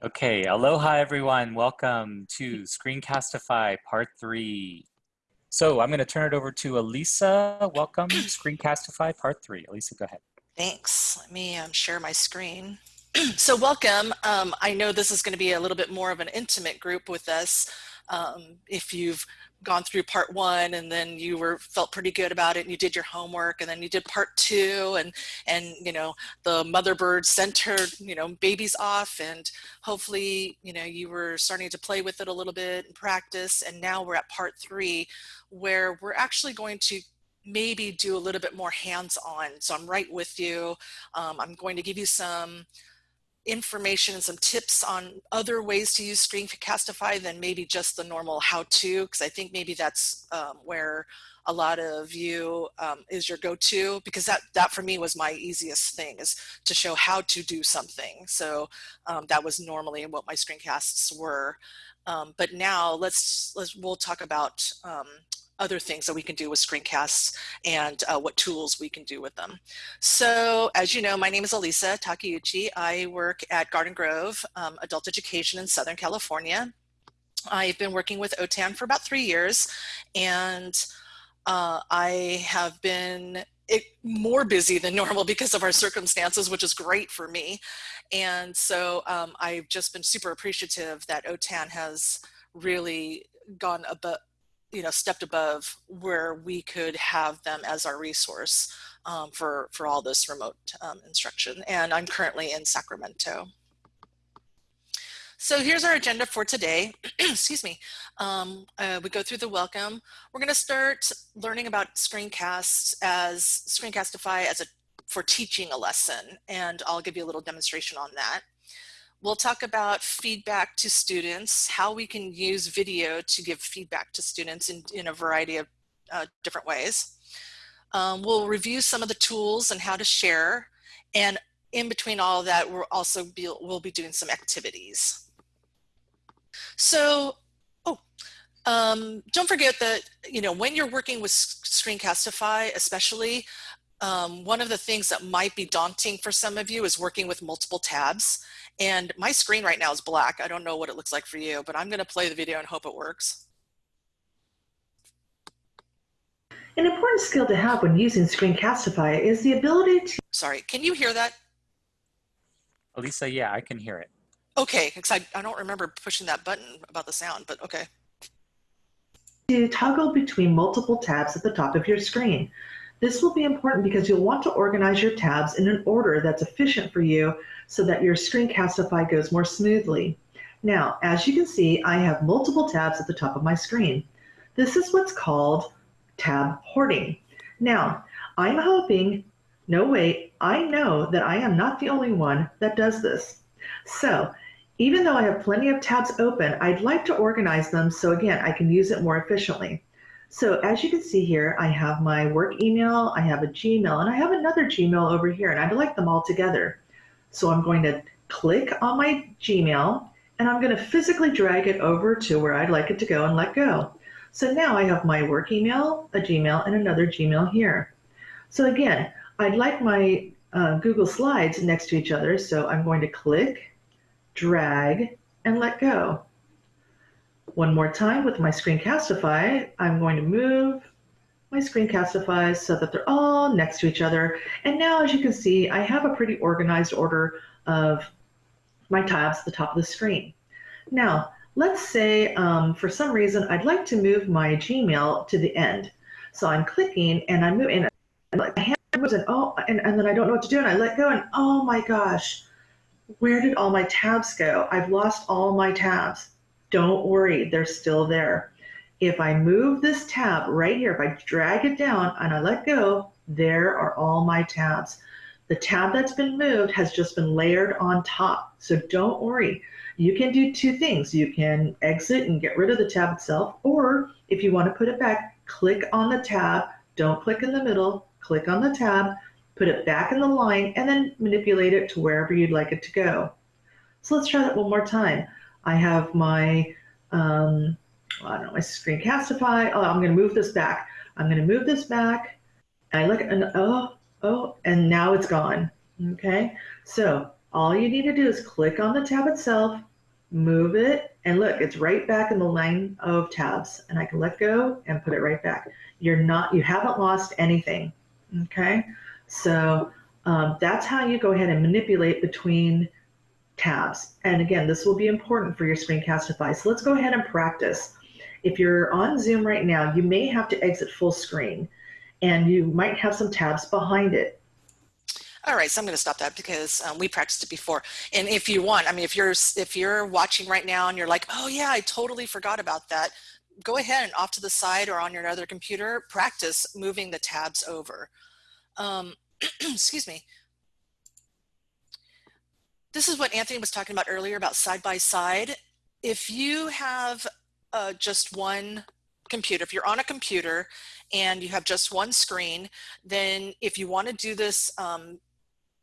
Okay, aloha everyone. Welcome to Screencastify Part 3. So I'm going to turn it over to Elisa. Welcome, Screencastify Part 3. Elisa, go ahead. Thanks. Let me um, share my screen. so welcome. Um, I know this is going to be a little bit more of an intimate group with us. Um, if you've gone through part one and then you were felt pretty good about it and you did your homework and then you did part two and and you know the mother bird sent her you know babies off and hopefully you know you were starting to play with it a little bit and practice and now we're at part three where we're actually going to maybe do a little bit more hands-on. So i'm right with you. Um, i'm going to give you some information and some tips on other ways to use Screencastify than maybe just the normal how-to, because I think maybe that's um, where a lot of you um, is your go-to, because that, that for me was my easiest thing, is to show how to do something. So um, that was normally what my screencasts were. Um, but now let's, let's, we'll talk about um, other things that we can do with screencasts and uh, what tools we can do with them. So as you know, my name is Elisa Takeuchi. I work at Garden Grove um, Adult Education in Southern California. I've been working with OTAN for about three years and uh, I have been it, more busy than normal because of our circumstances, which is great for me. And so um, I've just been super appreciative that OTAN has really gone above you know, stepped above where we could have them as our resource um, for, for all this remote um, instruction. And I'm currently in Sacramento. So here's our agenda for today. Excuse me. Um, uh, we go through the welcome. We're going to start learning about screencasts as Screencastify as a for teaching a lesson, and I'll give you a little demonstration on that. We'll talk about feedback to students, how we can use video to give feedback to students in, in a variety of uh, different ways. Um, we'll review some of the tools and how to share. And in between all of that, we'll also be, we'll be doing some activities. So, oh, um, don't forget that, you know, when you're working with Screencastify, especially, um, one of the things that might be daunting for some of you is working with multiple tabs. And my screen right now is black. I don't know what it looks like for you, but I'm going to play the video and hope it works. An important skill to have when using Screencastify is the ability to... Sorry, can you hear that? Elisa, yeah, I can hear it. Okay, because I, I don't remember pushing that button about the sound, but okay. To toggle between multiple tabs at the top of your screen. This will be important because you'll want to organize your tabs in an order that's efficient for you so that your Screencastify goes more smoothly. Now, as you can see, I have multiple tabs at the top of my screen. This is what's called tab hoarding. Now, I'm hoping, no wait, I know that I am not the only one that does this. So, even though I have plenty of tabs open, I'd like to organize them so again, I can use it more efficiently. So as you can see here, I have my work email, I have a Gmail, and I have another Gmail over here, and I'd like them all together. So I'm going to click on my Gmail, and I'm going to physically drag it over to where I'd like it to go and let go. So now I have my work email, a Gmail, and another Gmail here. So again, I'd like my uh, Google Slides next to each other, so I'm going to click, drag, and let go. One more time with my Screencastify, I'm going to move my Screencastify so that they're all next to each other. And now, as you can see, I have a pretty organized order of my tabs at the top of the screen. Now, let's say um, for some reason I'd like to move my Gmail to the end. So I'm clicking and I'm moving, and my hand moves and oh, and, and then I don't know what to do, and I let go, and oh my gosh, where did all my tabs go? I've lost all my tabs. Don't worry, they're still there. If I move this tab right here, if I drag it down and I let go, there are all my tabs. The tab that's been moved has just been layered on top. So don't worry. You can do two things. You can exit and get rid of the tab itself, or if you want to put it back, click on the tab. Don't click in the middle, click on the tab, put it back in the line, and then manipulate it to wherever you'd like it to go. So let's try that one more time. I have my, um, I don't know, my Screencastify. Oh, I'm going to move this back. I'm going to move this back. And I look and oh, oh, and now it's gone. Okay, so all you need to do is click on the tab itself, move it, and look, it's right back in the line of tabs. And I can let go and put it right back. You're not, you haven't lost anything. Okay. So um, that's how you go ahead and manipulate between tabs. And again, this will be important for your Screencastify. So let's go ahead and practice. If you're on Zoom right now, you may have to exit full screen and you might have some tabs behind it. All right, so I'm going to stop that because um, we practiced it before. And if you want, I mean, if you're if you're watching right now and you're like, oh yeah, I totally forgot about that, go ahead and off to the side or on your other computer, practice moving the tabs over. Um, excuse me. This is what Anthony was talking about earlier about side by side. If you have uh, just one computer, if you're on a computer and you have just one screen, then if you want to do this um,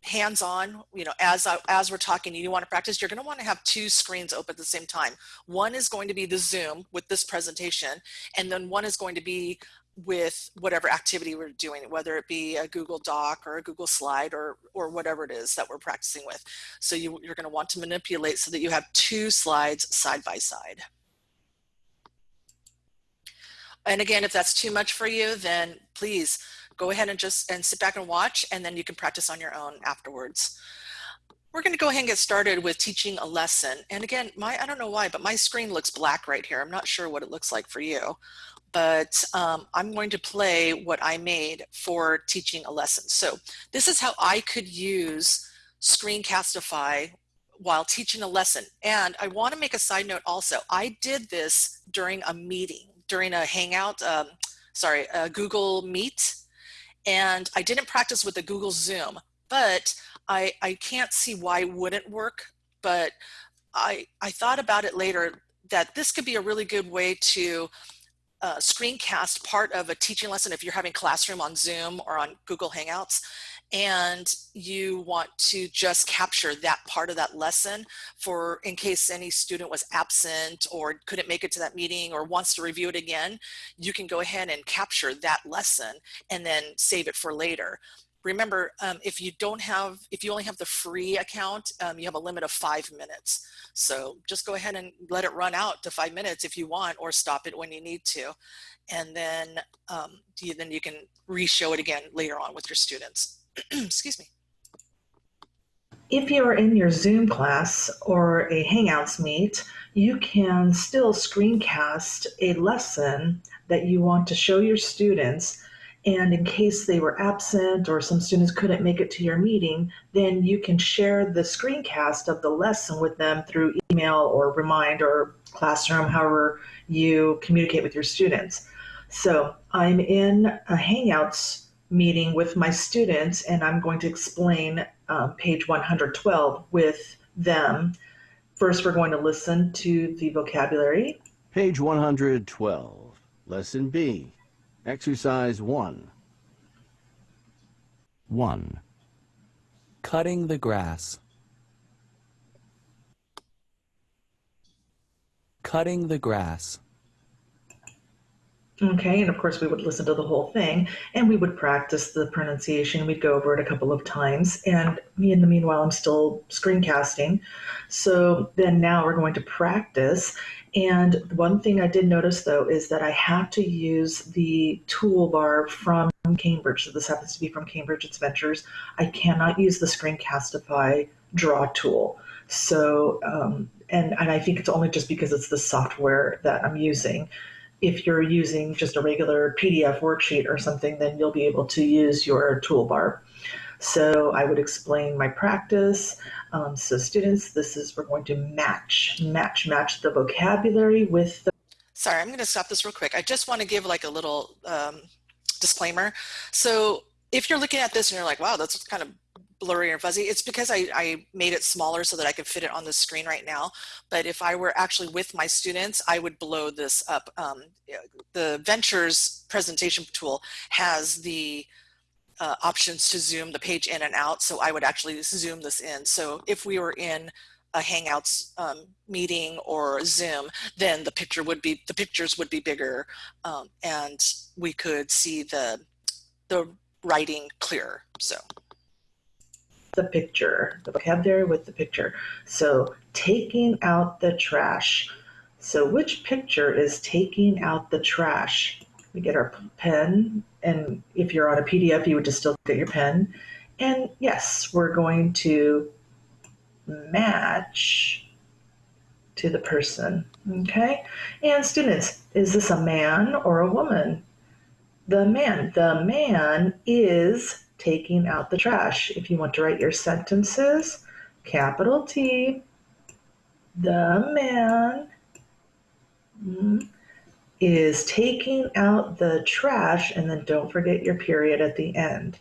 hands-on, you know, as, I, as we're talking, you want to practice, you're going to want to have two screens open at the same time. One is going to be the Zoom with this presentation, and then one is going to be with whatever activity we're doing, whether it be a Google Doc or a Google Slide or, or whatever it is that we're practicing with. So you, you're going to want to manipulate so that you have two slides side by side. And again, if that's too much for you, then please go ahead and just and sit back and watch, and then you can practice on your own afterwards. We're going to go ahead and get started with teaching a lesson. And again, my I don't know why, but my screen looks black right here. I'm not sure what it looks like for you, but um, I'm going to play what I made for teaching a lesson. So this is how I could use Screencastify while teaching a lesson. And I want to make a side note also. I did this during a meeting during a Hangout, um, sorry, a Google Meet, and I didn't practice with the Google Zoom, but I, I can't see why it wouldn't work, but I, I thought about it later that this could be a really good way to uh, screencast part of a teaching lesson if you're having classroom on Zoom or on Google Hangouts and you want to just capture that part of that lesson for in case any student was absent or couldn't make it to that meeting or wants to review it again, you can go ahead and capture that lesson and then save it for later. Remember, um, if you don't have, if you only have the free account, um, you have a limit of five minutes. So just go ahead and let it run out to five minutes if you want, or stop it when you need to. And then, um, you, then you can re-show it again later on with your students. Excuse me. If you're in your Zoom class or a Hangouts meet, you can still screencast a lesson that you want to show your students. And in case they were absent or some students couldn't make it to your meeting, then you can share the screencast of the lesson with them through email or Remind or Classroom, however you communicate with your students. So I'm in a Hangouts meeting with my students and I'm going to explain um, page 112 with them. First, we're going to listen to the vocabulary. Page 112, Lesson B, Exercise 1. 1. Cutting the grass. Cutting the grass. Okay, and of course we would listen to the whole thing and we would practice the pronunciation. We'd go over it a couple of times and me in the meanwhile I'm still screencasting. So then now we're going to practice and one thing I did notice though is that I have to use the toolbar from Cambridge. So this happens to be from Cambridge Ventures. I cannot use the Screencastify draw tool. So, um, and, and I think it's only just because it's the software that I'm using if you're using just a regular PDF worksheet or something, then you'll be able to use your toolbar. So I would explain my practice. Um, so students, this is, we're going to match, match, match the vocabulary with the Sorry, I'm going to stop this real quick. I just want to give like a little um, disclaimer. So if you're looking at this and you're like, wow, that's kind of blurry and fuzzy. It's because I, I made it smaller so that I could fit it on the screen right now. But if I were actually with my students, I would blow this up. Um, the Ventures presentation tool has the uh, options to zoom the page in and out. So I would actually zoom this in. So if we were in a Hangouts um, meeting or Zoom, then the picture would be, the pictures would be bigger um, and we could see the, the writing clearer. So. The picture, the vocabulary with the picture. So taking out the trash. So which picture is taking out the trash? We get our pen, and if you're on a PDF, you would just still get your pen. And yes, we're going to match to the person. Okay? And students, is this a man or a woman? The man. The man is taking out the trash. If you want to write your sentences, capital T, the man mm, is taking out the trash, and then don't forget your period at the end.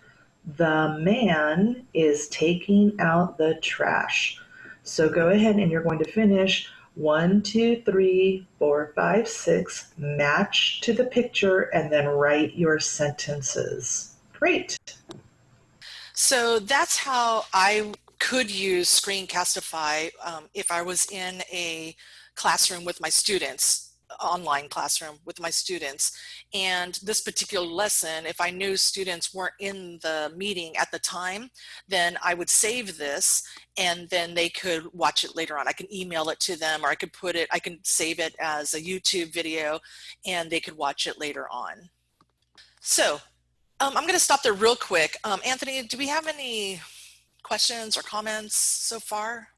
The man is taking out the trash. So go ahead and you're going to finish one, two, three, four, five, six, match to the picture, and then write your sentences. Great. So that's how I could use Screencastify um, if I was in a classroom with my students online classroom with my students. And this particular lesson, if I knew students weren't in the meeting at the time, then I would save this and then they could watch it later on. I can email it to them or I could put it, I can save it as a YouTube video and they could watch it later on. So um, I'm going to stop there real quick. Um, Anthony, do we have any questions or comments so far?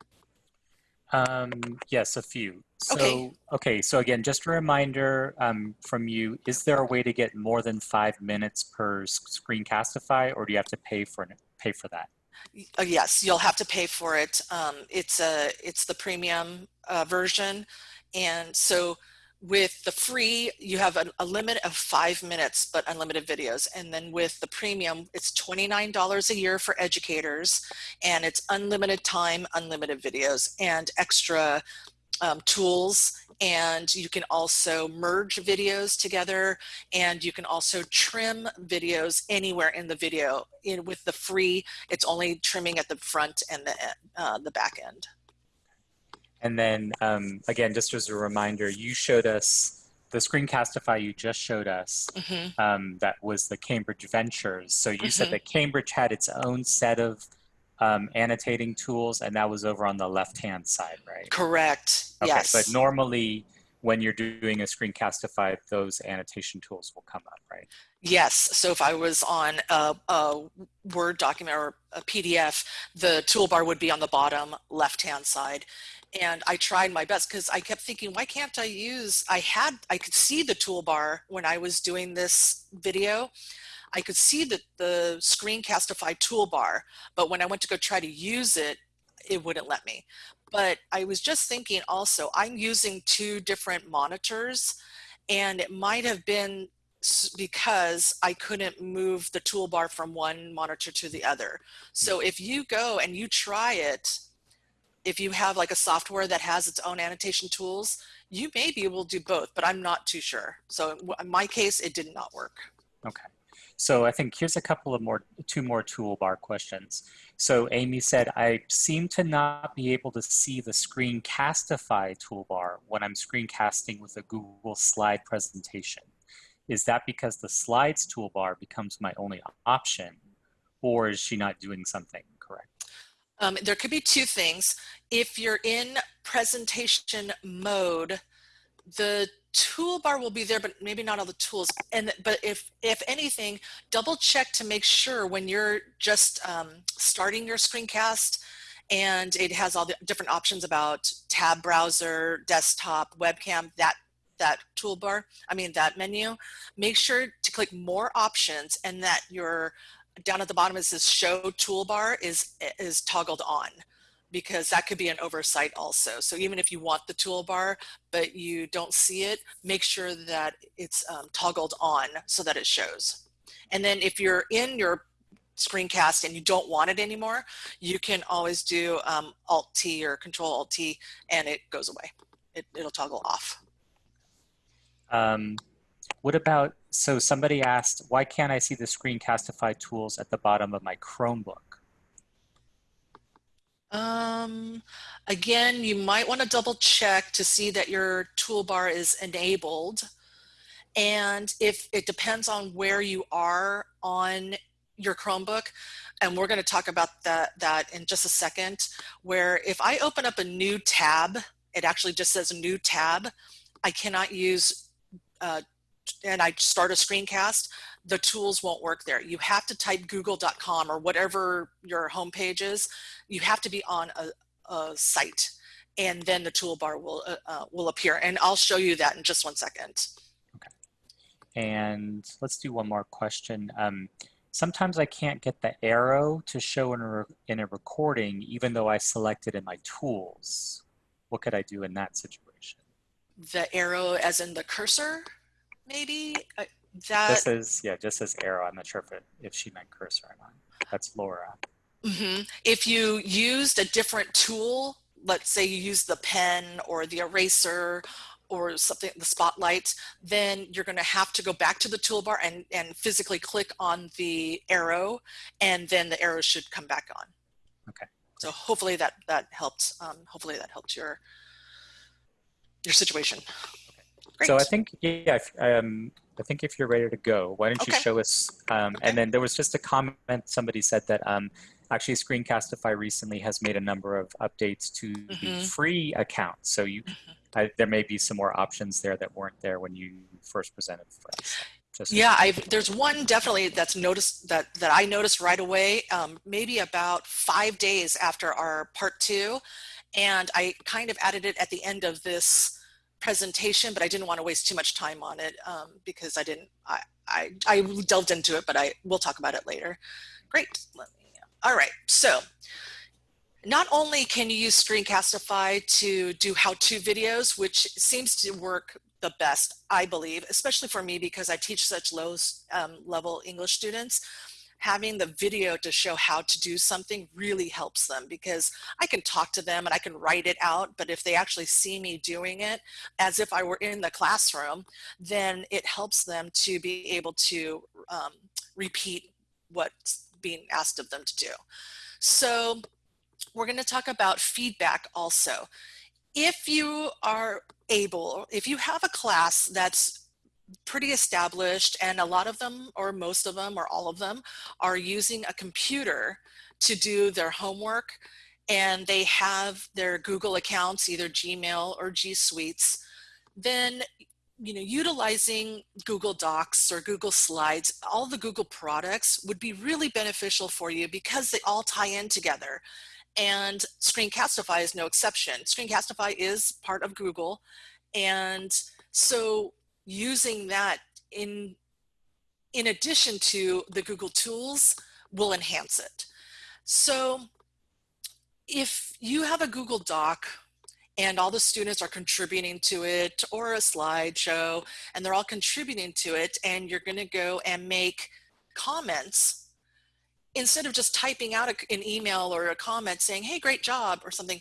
Um, yes, a few. So, Okay. okay, so again, just a reminder um, from you, is there a way to get more than five minutes per Screencastify or do you have to pay for, pay for that? Uh, yes, you'll have to pay for it. Um, it's a it's the premium uh, version, and so with the free, you have a, a limit of five minutes, but unlimited videos. And then with the premium, it's twenty nine dollars a year for educators, and it's unlimited time, unlimited videos, and extra um, tools. And you can also merge videos together and you can also trim videos anywhere in the video. In with the free it's only trimming at the front and the uh, the back end And then um, again, just as a reminder, you showed us the Screencastify you just showed us hmm um, that was the Cambridge Ventures. So you Mhm. said that Cambridge had its own set of um, annotating tools, and that was over on the left-hand side, right? correct Okay, yes but normally when you're doing a Screencastify, those annotation tools will come up, right? Yes. So if I was on a, a Word document or a PDF, the toolbar would be on the bottom left-hand side. And I tried my best because I kept thinking, why can't I use, I had, I could see the toolbar when I was doing this video. I could see the, the Screencastify toolbar, but when I went to go try to use it, it wouldn't let me. But I was just thinking also, I'm using two different monitors and it might have been because I couldn't move the toolbar from one monitor to the other. So if you go and you try it, if you have like a software that has its own annotation tools, you may be able to do both, but I'm not too sure. So in my case, it did not work. Okay. So I think here's a couple of more, two more toolbar questions. So Amy said, I seem to not be able to see the Screencastify toolbar when I'm screencasting with a Google slide presentation. Is that because the slides toolbar becomes my only option or is she not doing something correct? Um, there could be two things. If you're in presentation mode, the toolbar will be there, but maybe not all the tools. And but if if anything, double check to make sure when you're just um, starting your screencast, and it has all the different options about tab browser, desktop, webcam, that that toolbar. I mean that menu. Make sure to click more options, and that your down at the bottom it says show toolbar is is toggled on because that could be an oversight also. So even if you want the toolbar, but you don't see it, make sure that it's um, toggled on so that it shows. And then if you're in your screencast and you don't want it anymore, you can always do um, Alt T or Control Alt T and it goes away. It, it'll toggle off. Um, what about, so somebody asked, why can't I see the Screencastify tools at the bottom of my Chromebook? Um, again, you might want to double check to see that your toolbar is enabled. And if it depends on where you are on your Chromebook, and we're going to talk about that, that in just a second, where if I open up a new tab, it actually just says new tab, I cannot use, uh, and I start a screencast, the tools won't work there. You have to type google.com or whatever your homepage is. You have to be on a, a site and then the toolbar will, uh, uh, will appear. And I'll show you that in just one second. Okay. And let's do one more question. Um, sometimes I can't get the arrow to show in a, in a recording, even though I selected in my tools. What could I do in that situation? The arrow as in the cursor, maybe? Uh, that, Just as, yeah, just as arrow. I'm not sure if, it, if she meant cursor or not. That's Laura. hmm If you used a different tool, let's say you use the pen or the eraser or something, the spotlight, then you're going to have to go back to the toolbar and, and physically click on the arrow, and then the arrow should come back on. Okay. So hopefully that that helped. Um, hopefully that helped your your situation. Great. So I think, yeah, if, um, I think if you're ready to go, why don't you show us? Um, Okay. And then there was just a comment. Somebody said that um, actually Screencastify recently has made a number of updates to the Mhm. free account. So you, I, there may be some more options there that weren't there when you first presented for us. Just Yeah, I've, there's one definitely that's noticed that that I noticed right away, um, maybe about five days after our part two, and I kind of added it at the end of this presentation, but I didn't want to waste too much time on it um, because I didn't. I, I I delved into it, but I we'll talk about it later. Great. Let me. All right. So not only can you use Screencastify to do how-to videos, which seems to work the best, I believe, especially for me because I teach such low um, level English students. Having the video to show how to do something really helps them because I can talk to them and I can write it out, but if they actually see me doing it as if I were in the classroom, then it helps them to be able to um, repeat what's being asked of them to do. So we're going to talk about feedback also. If you are able, if you have a class that's pretty established and a lot of them or most of them or all of them are using a computer to do their homework and they have their Google accounts, either Gmail or G Suites, then you know, utilizing Google Docs or Google Slides, all the Google products would be really beneficial for you because they all tie in together and Screencastify is no exception. Screencastify is part of Google, and so using that in in addition to the Google tools will enhance it. So if you have a Google Doc and all the students are contributing to it or a slideshow and they're all contributing to it and you're going to go and make comments instead of just typing out a, an email or a comment saying, hey, great job or something,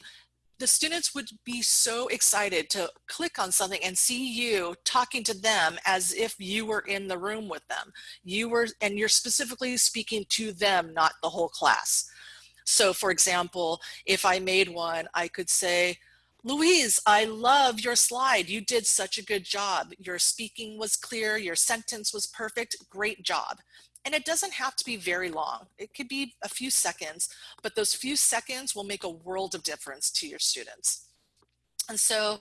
the students would be so excited to click on something and see you talking to them as if you were in the room with them. You were, and you're specifically speaking to them, not the whole class. So for example, if I made one, I could say, Louise, I love your slide. You did such a good job. Your speaking was clear. Your sentence was perfect. Great job. And it doesn't have to be very long. It could be a few seconds, but those few seconds will make a world of difference to your students. And so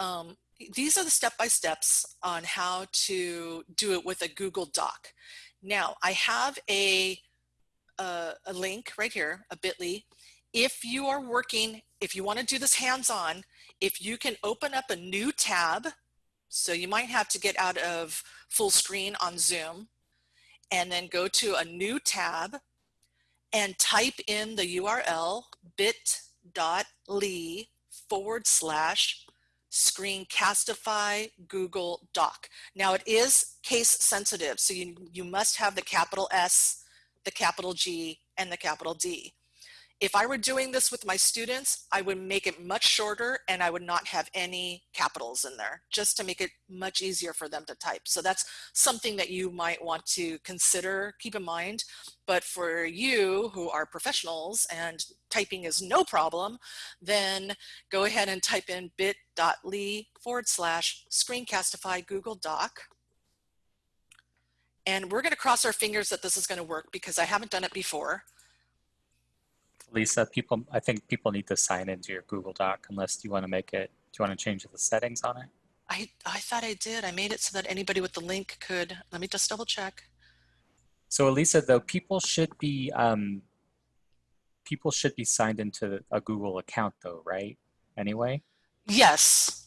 um, these are the step-by-steps on how to do it with a Google Doc. Now, I have a, a, a link right here, a bit.ly. If you are working, if you want to do this hands-on, if you can open up a new tab, so you might have to get out of full screen on Zoom, and then go to a new tab and type in the URL bit.ly forward slash screencastify Google Doc. Now it is case sensitive, so you, you must have the capital S, the capital G, and the capital D. If I were doing this with my students, I would make it much shorter and I would not have any capitals in there just to make it much easier for them to type. So that's something that you might want to consider, keep in mind. But for you who are professionals and typing is no problem, then go ahead and type in bit.ly forward slash screencastify Google Doc. And we're going to cross our fingers that this is going to work because I haven't done it before. Lisa, people, I think people need to sign into your Google Doc unless you want to make it, do you want to change the settings on it? I, I thought I did. I made it so that anybody with the link could, let me just double check. So Elisa, though, people should be, um, people should be signed into a Google account though, right? Anyway? Yes,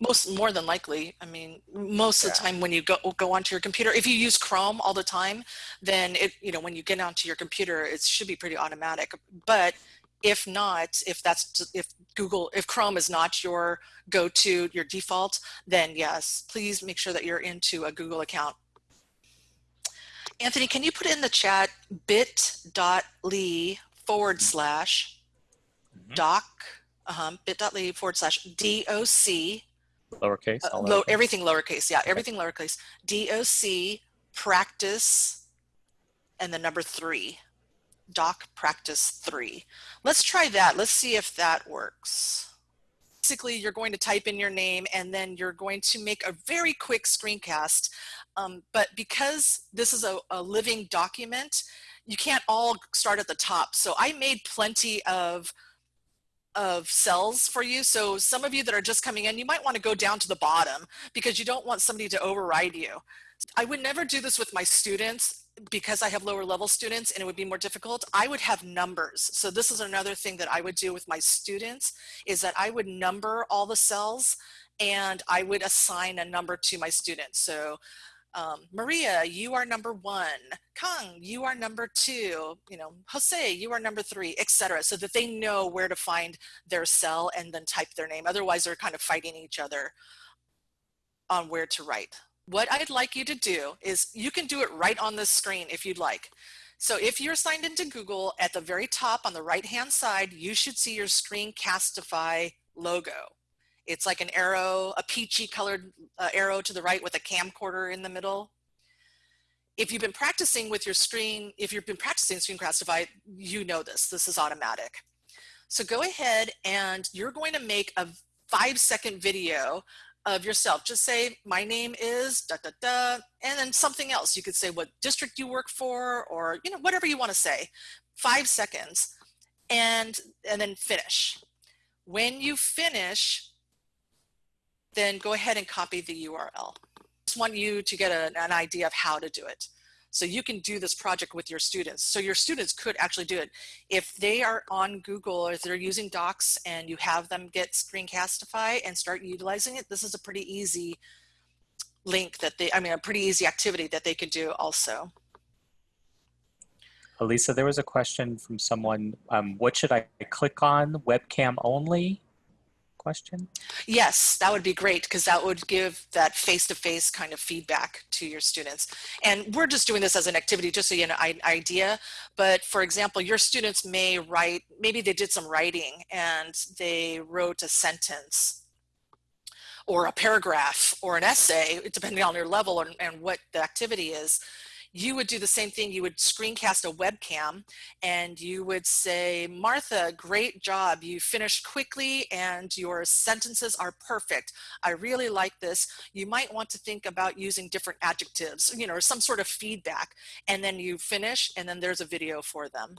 most more than likely. I mean, most of the time when you go go onto your computer, if you use Chrome all the time, then it you know when you get onto your computer, it should be pretty automatic. But if not, if that's if Google if Chrome is not your go-to your default, then yes, please make sure that you're into a Google account. Anthony, can you put in the chat bit.ly forward slash Mhm. doc um, bit.ly forward slash doc Lowercase? uh, low, lowercase? everything lowercase yeah everything lowercase. Doc practice and the number three. Doc practice three. Let's try that. Let's see if that works. Basically you're going to type in your name and then you're going to make a very quick screencast. Um, but because this is a, a living document you can't all start at the top. So i made plenty of of cells for you. So some of you that are just coming in, you might want to go down to the bottom because you don't want somebody to override you. I would never do this with my students because I have lower level students and it would be more difficult. I would have numbers. So this is another thing that I would do with my students is that I would number all the cells and I would assign a number to my students. So um, Maria, you are number one. Kang, you are number two. You know, Jose, you are number three, etc. So that they know where to find their cell and then type their name. Otherwise, they're kind of fighting each other on where to write. What I'd like you to do is you can do it right on the screen if you'd like. So if you're signed into Google, at the very top on the right-hand side, you should see your Screencastify logo. It's like an arrow, a peachy colored uh, arrow to the right with a camcorder in the middle. If you've been practicing with your screen, if you've been practicing Screencastify, you know this, this is automatic. So go ahead and you're going to make a five second video of yourself. Just say, my name is da da da, and then something else. You could say what district you work for or you know whatever you want to say. Five seconds and, and then finish. When you finish, then go ahead and copy the URL. I Just want you to get a, an idea of how to do it. So you can do this project with your students. So your students could actually do it. If they are on Google or if they're using Docs and you have them get Screencastify and start utilizing it, this is a pretty easy link that they, I mean, a pretty easy activity that they could do also. Elisa, there was a question from someone, um, what should I click on? Webcam only? Question? Yes, that would be great because that would give that face-to-face kind of feedback to your students. And we're just doing this as an activity just so you know an idea. But for example, your students may write, maybe they did some writing and they wrote a sentence or a paragraph or an essay, depending on your level and, and what the activity is you would do the same thing. You would screencast a webcam and you would say, Martha, great job. You finished quickly and your sentences are perfect. I really like this. You might want to think about using different adjectives, you know, some sort of feedback. And then you finish and then there's a video for them.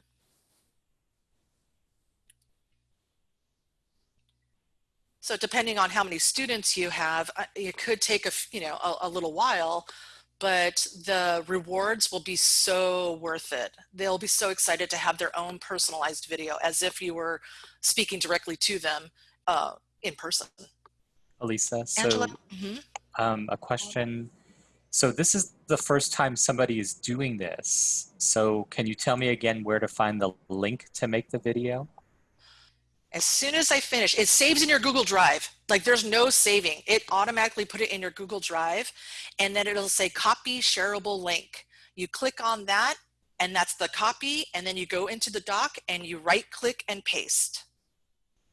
So depending on how many students you have, uh, it could take a, you know, a, a little while, but the rewards will be so worth it. They'll be so excited to have their own personalized video as if you were speaking directly to them uh, in person. Elisa, so Angela? Mhm. um, a question. So this is the first time somebody is doing this. So can you tell me again where to find the link to make the video? As soon as I finish, it saves in your Google Drive. Like there's no saving. It automatically put it in your Google Drive and then it'll say copy shareable link. You click on that and that's the copy and then you go into the doc and you right click and paste.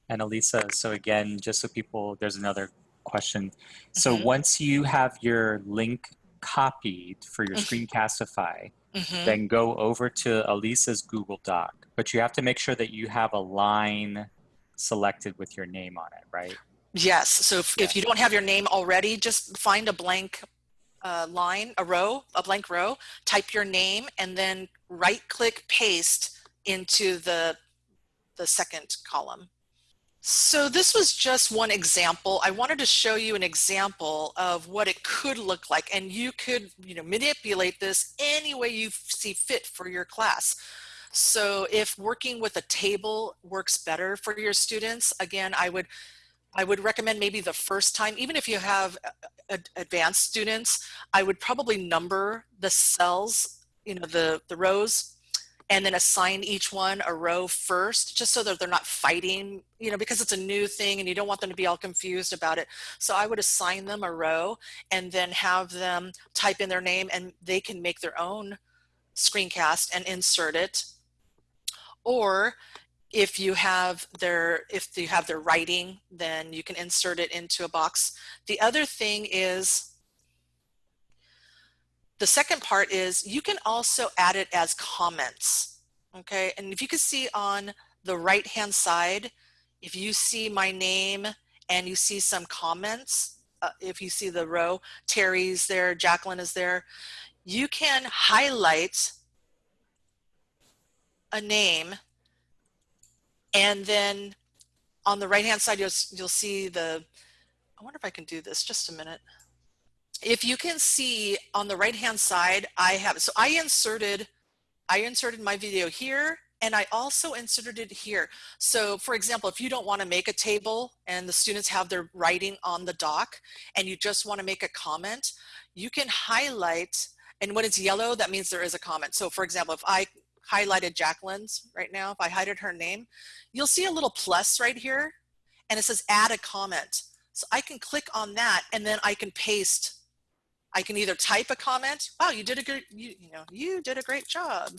And Elisa, so again, just so people, there's another question. So Mhm. once you have your link copied for your Mhm. Screencastify, Mhm. then go over to Elisa's Google Doc. But you have to make sure that you have a line selected with your name on it, right? Yes. So if, if you don't have your name already, just find a blank uh, line, a row, a blank row, type your name and then right click paste into the, the second column. So this was just one example. I wanted to show you an example of what it could look like and you could you know, manipulate this any way you see fit for your class. So if working with a table works better for your students, again, I would I would recommend maybe the first time, even if you have uh, uh, advanced students, I would probably number the cells, you know, the, the rows, and then assign each one a row first, just so that they're not fighting, you know, because it's a new thing and you don't want them to be all confused about it. So I would assign them a row and then have them type in their name and they can make their own screencast and insert it. Or if you have their if you have their writing then you can insert it into a box. The other thing is the second part is you can also add it as comments okay? And if you can see on the right hand side if you see my name and you see some comments uh, if you see the row Terry's there Jacqueline is there you can highlight a name and then on the right hand side, you'll, you'll see the, I wonder if I can do this just a minute. If you can see on the right hand side, I have, so I inserted, I inserted my video here and I also inserted it here. So for example, if you don't want to make a table and the students have their writing on the doc and you just want to make a comment, you can highlight and when it's yellow, that means there is a comment. So for example, if I highlighted Jacqueline's right now, if I hided her name, you'll see a little plus right here and it says add a comment. So I can click on that and then I can paste. I can either type a comment. Wow, you did a good, you, you know, you did a great job.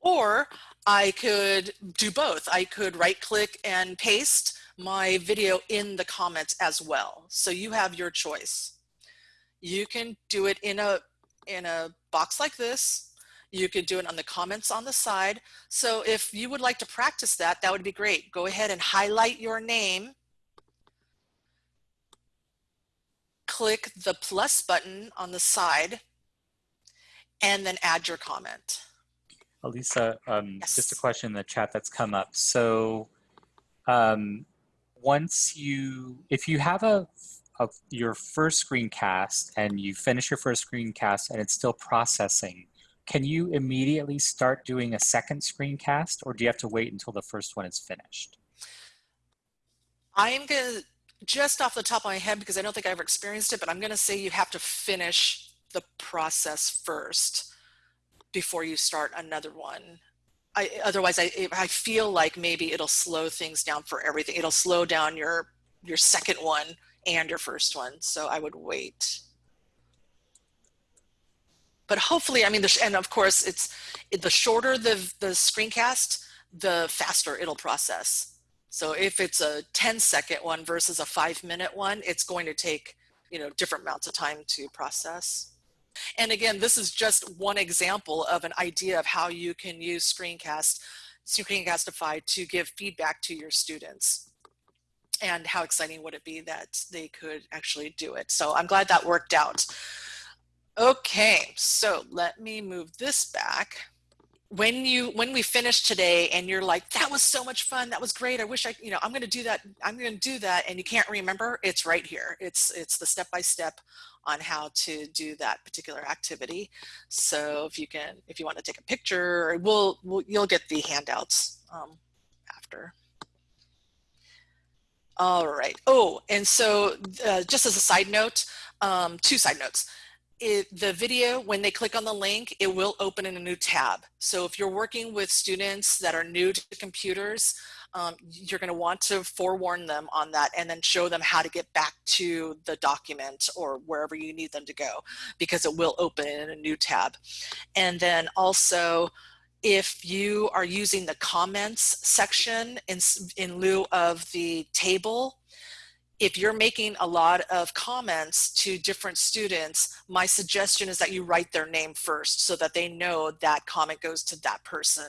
Or I could do both. I could right click and paste my video in the comments as well. So you have your choice. You can do it in a in a box like this. You could do it on the comments on the side. So if you would like to practice that, that would be great. Go ahead and highlight your name. Click the plus button on the side and then add your comment. Elisa, um, yes. just a question in the chat that's come up. So um, once you, if you have a of your first screencast and you finish your first screencast and it's still processing, can you immediately start doing a second screencast or do you have to wait until the first one is finished? I'm going to, just off the top of my head, because I don't think I ever experienced it, but I'm going to say you have to finish the process first before you start another one. I, otherwise, I, I feel like maybe it'll slow things down for everything. It'll slow down your, your second one and your first one. So I would wait. But hopefully, I mean, and of course, it's the shorter the, the screencast, the faster it'll process. So if it's a 10 second one versus a five minute one, it's going to take, you know, different amounts of time to process. And again, this is just one example of an idea of how you can use Screencast, Screencastify to give feedback to your students and how exciting would it be that they could actually do it. So I'm glad that worked out. Okay, so let me move this back. When you when we finish today and you're like, that was so much fun, that was great. I wish I, you know, I'm gonna do that, I'm gonna do that, and you can't remember, it's right here. It's it's the step-by-step on how to do that particular activity. So if you can, if you want to take a picture, we'll, we'll you'll get the handouts um, after. All right. Oh, and so uh, just as a side note, um, two side notes. It, the video, when they click on the link, it will open in a new tab. So if you're working with students that are new to computers, um, you're going to want to forewarn them on that and then show them how to get back to the document or wherever you need them to go because it will open in a new tab. And then also if you are using the comments section in, in lieu of the table, if you're making a lot of comments to different students, my suggestion is that you write their name first so that they know that comment goes to that person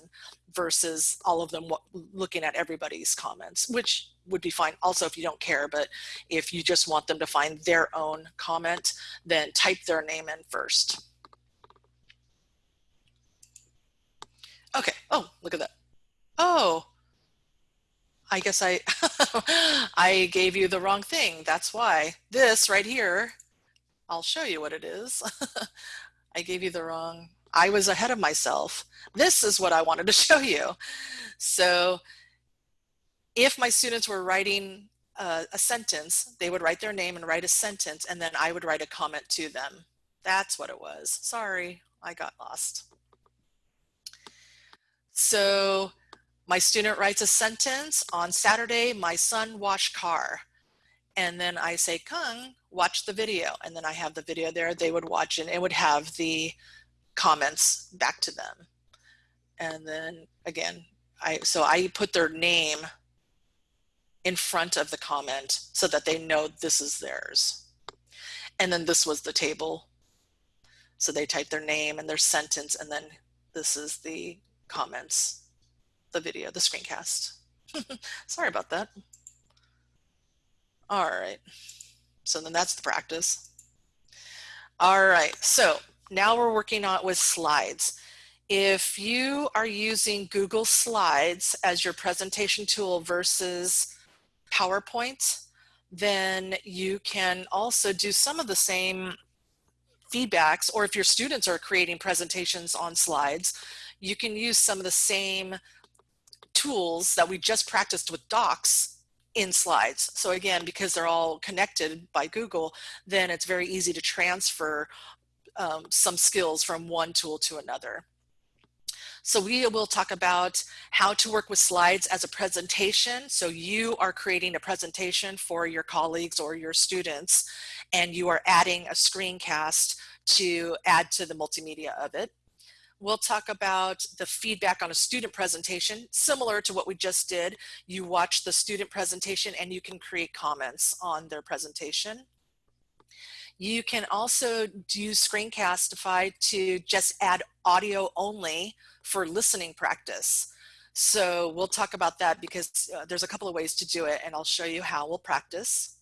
versus all of them looking at everybody's comments, which would be fine also if you don't care. But if you just want them to find their own comment, then type their name in first. Okay. Oh, look at that. Oh, I guess I I gave you the wrong thing. That's why. This right here, I'll show you what it is. I gave you the wrong, I was ahead of myself. This is what I wanted to show you. So if my students were writing a, a sentence, they would write their name and write a sentence, and then I would write a comment to them. That's what it was. Sorry, I got lost. So my student writes a sentence on Saturday, my son washed car. And then I say, Kung, watch the video. And then I have the video there. They would watch and it would have the comments back to them. And then again, I so I put their name in front of the comment so that they know this is theirs. And then this was the table. So they type their name and their sentence, and then this is the comments, the video, the screencast. Sorry about that. All right. So then that's the practice. All right. So now we're working on with slides. If you are using Google Slides as your presentation tool versus PowerPoint, then you can also do some of the same feedbacks, or if your students are creating presentations on slides, you can use some of the same tools that we just practiced with docs in slides. So again, because they're all connected by Google, then it's very easy to transfer um, some skills from one tool to another. So we will talk about how to work with slides as a presentation. So you are creating a presentation for your colleagues or your students, and you are adding a screencast to add to the multimedia of it. We'll talk about the feedback on a student presentation, similar to what we just did. You watch the student presentation and you can create comments on their presentation. You can also do Screencastify to just add audio only for listening practice. So we'll talk about that because uh, there's a couple of ways to do it and I'll show you how we'll practice.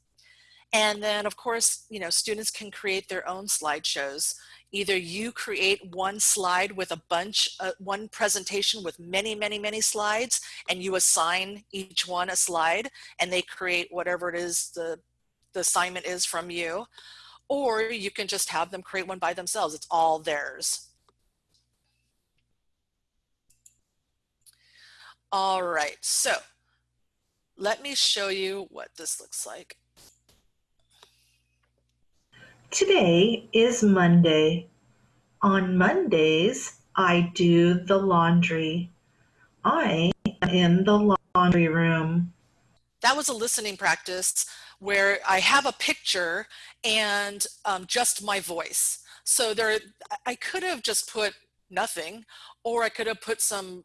And then of course, you know, students can create their own slideshows. Either you create one slide with a bunch, uh, one presentation with many, many, many slides, and you assign each one a slide, and they create whatever it is the, the assignment is from you or you can just have them create one by themselves. It's all theirs. All right, so let me show you what this looks like. Today is Monday. On Mondays, I do the laundry. I am in the laundry room. That was a listening practice where I have a picture and um, just my voice. So there, I could have just put nothing, or I could have put some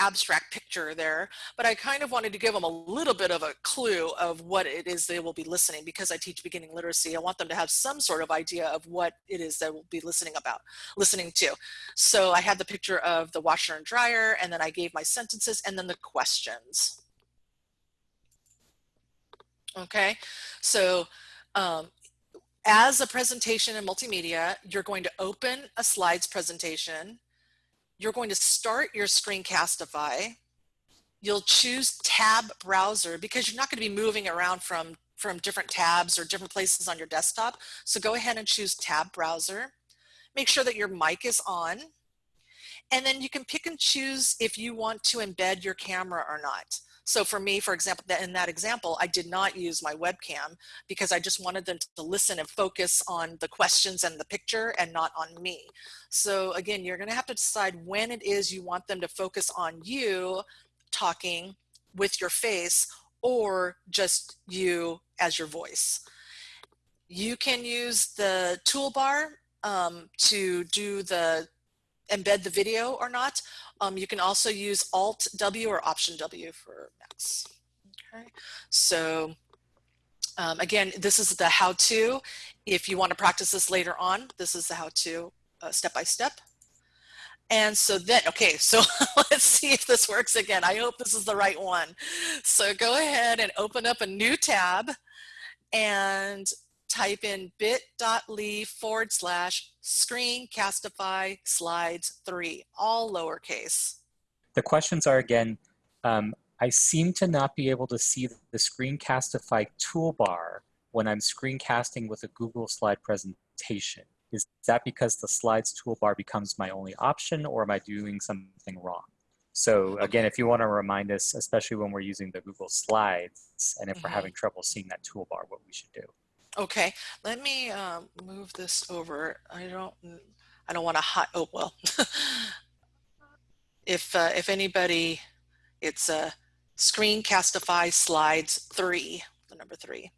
abstract picture there, but I kind of wanted to give them a little bit of a clue of what it is they will be listening because I teach beginning literacy. I want them to have some sort of idea of what it is they will be listening about, listening to. So I had the picture of the washer and dryer, and then I gave my sentences and then the questions. Okay, so um, as a presentation in multimedia, you're going to open a slides presentation. You're going to start your Screencastify. You'll choose tab browser because you're not going to be moving around from, from different tabs or different places on your desktop. So go ahead and choose tab browser. Make sure that your mic is on. And then you can pick and choose if you want to embed your camera or not. So for me, for example, in that example, I did not use my webcam because I just wanted them to listen and focus on the questions and the picture and not on me. So again, you're gonna have to decide when it is you want them to focus on you talking with your face or just you as your voice. You can use the toolbar um, to do the embed the video or not. Um, you can also use Alt W or Option W for Macs. Okay, so um, again, this is the how-to. If you want to practice this later on, this is the how-to uh, step by step. And so then, okay, so let's see if this works again. I hope this is the right one. So go ahead and open up a new tab and type in bit.ly forward slash screencastify slides three, all lowercase. The questions are again, um, I seem to not be able to see the Screencastify toolbar when I'm screencasting with a Google slide presentation. Is that because the slides toolbar becomes my only option or am I doing something wrong? So again, if you want to remind us, especially when we're using the Google Slides and if we're Mhm. having trouble seeing that toolbar, what we should do. Okay, let me um, move this over. I don't, I don't want to hide. Oh well, if uh, if anybody, it's a uh, Screencastify Slides three, the number three.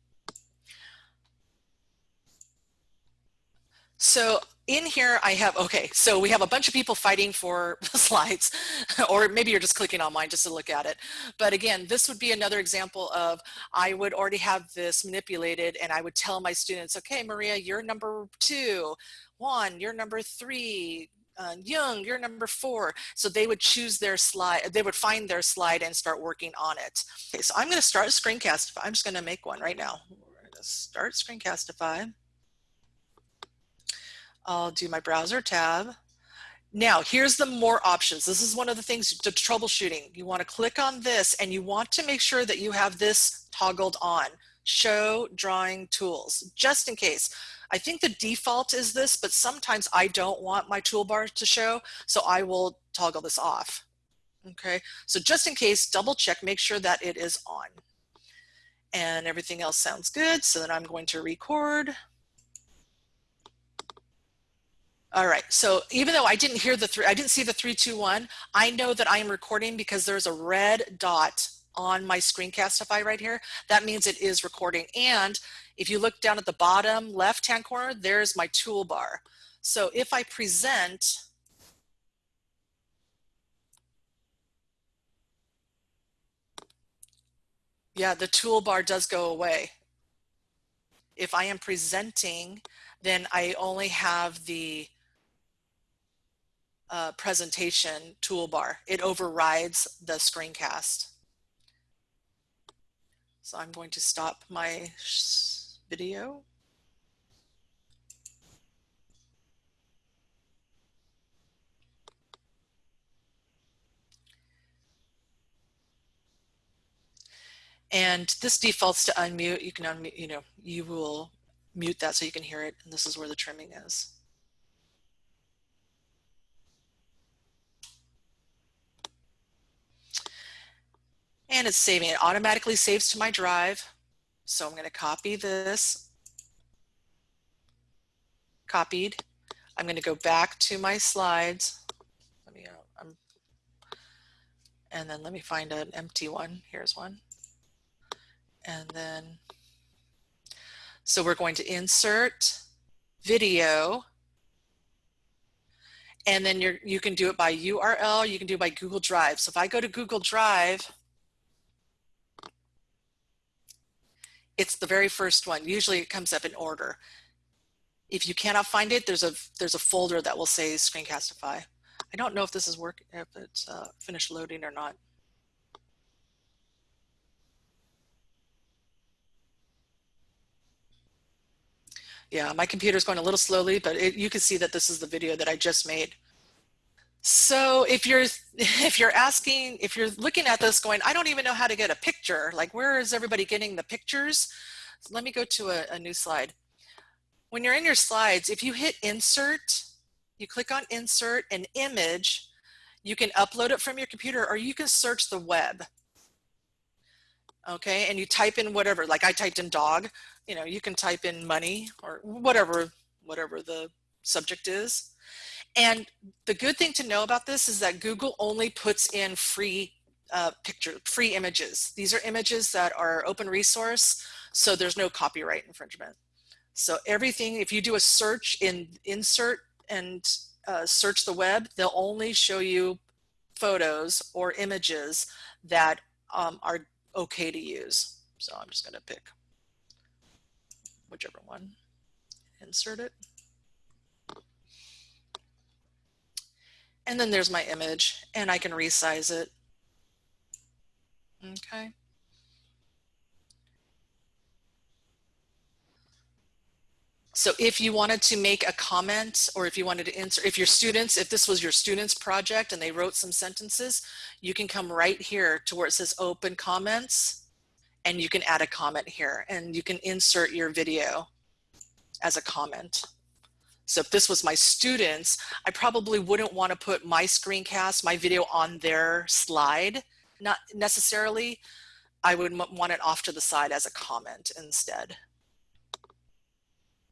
So in here I have, okay, so we have a bunch of people fighting for the slides, or maybe you're just clicking on mine just to look at it. But again, this would be another example of I would already have this manipulated and I would tell my students, okay, Maria, you're number two, Juan, you're number three, uh, Young, you're number four. So they would choose their slide, they would find their slide and start working on it. Okay, so I'm gonna start a screencastify. I'm just gonna make one right now. We're gonna start screencastify. I'll do my browser tab. Now, here's the more options. This is one of the things to troubleshooting. You want to click on this and you want to make sure that you have this toggled on. Show drawing tools, just in case. I think the default is this, but sometimes I don't want my toolbar to show, so I will toggle this off. Okay, so just in case, double check, make sure that it is on. And everything else sounds good, so then I'm going to record. All right, so even though I didn't hear the three, I didn't see the three, two, one, I know that I am recording because there's a red dot on my Screencastify right here. That means it is recording. And if you look down at the bottom left-hand corner, there's my toolbar. So if I present, yeah, the toolbar does go away. If I am presenting, then I only have the uh, presentation toolbar. It overrides the screencast. So I'm going to stop my video. And this defaults to unmute. You can unmute, you know, you will mute that so you can hear it. And this is where the trimming is. And it's saving. It automatically saves to my drive. So I'm going to copy this. Copied. I'm going to go back to my slides. Let me, uh, I'm, and then let me find an empty one. Here's one. And then, so we're going to insert video. And then you're, you can do it by URL, you can do it by Google Drive. So if I go to Google Drive, it's the very first one. Usually it comes up in order. If you cannot find it, there's a there's a folder that will say Screencastify. I don't know if this is work if it's uh, finished loading or not. Yeah, my computer is going a little slowly, but it, you can see that this is the video that I just made. So if you're if you're asking, if you're looking at this going, I don't even know how to get a picture, like where is everybody getting the pictures? So let me go to a, a new slide. When you're in your slides, if you hit insert, you click on insert an image, you can upload it from your computer or you can search the web. Okay, and you type in whatever, like I typed in dog, you know, you can type in money or whatever, whatever the subject is. And the good thing to know about this is that Google only puts in free uh, picture, free images. These are images that are open resource, so there's no copyright infringement. So everything, if you do a search in insert and uh, search the web, they'll only show you photos or images that um, are okay to use. So I'm just gonna pick whichever one, insert it. And then there's my image and I can resize it. Okay. So if you wanted to make a comment or if you wanted to insert, if your students, if this was your students project and they wrote some sentences, you can come right here to where it says open comments and you can add a comment here and you can insert your video as a comment. So if this was my students, I probably wouldn't want to put my screencast, my video on their slide, not necessarily. I would want it off to the side as a comment instead.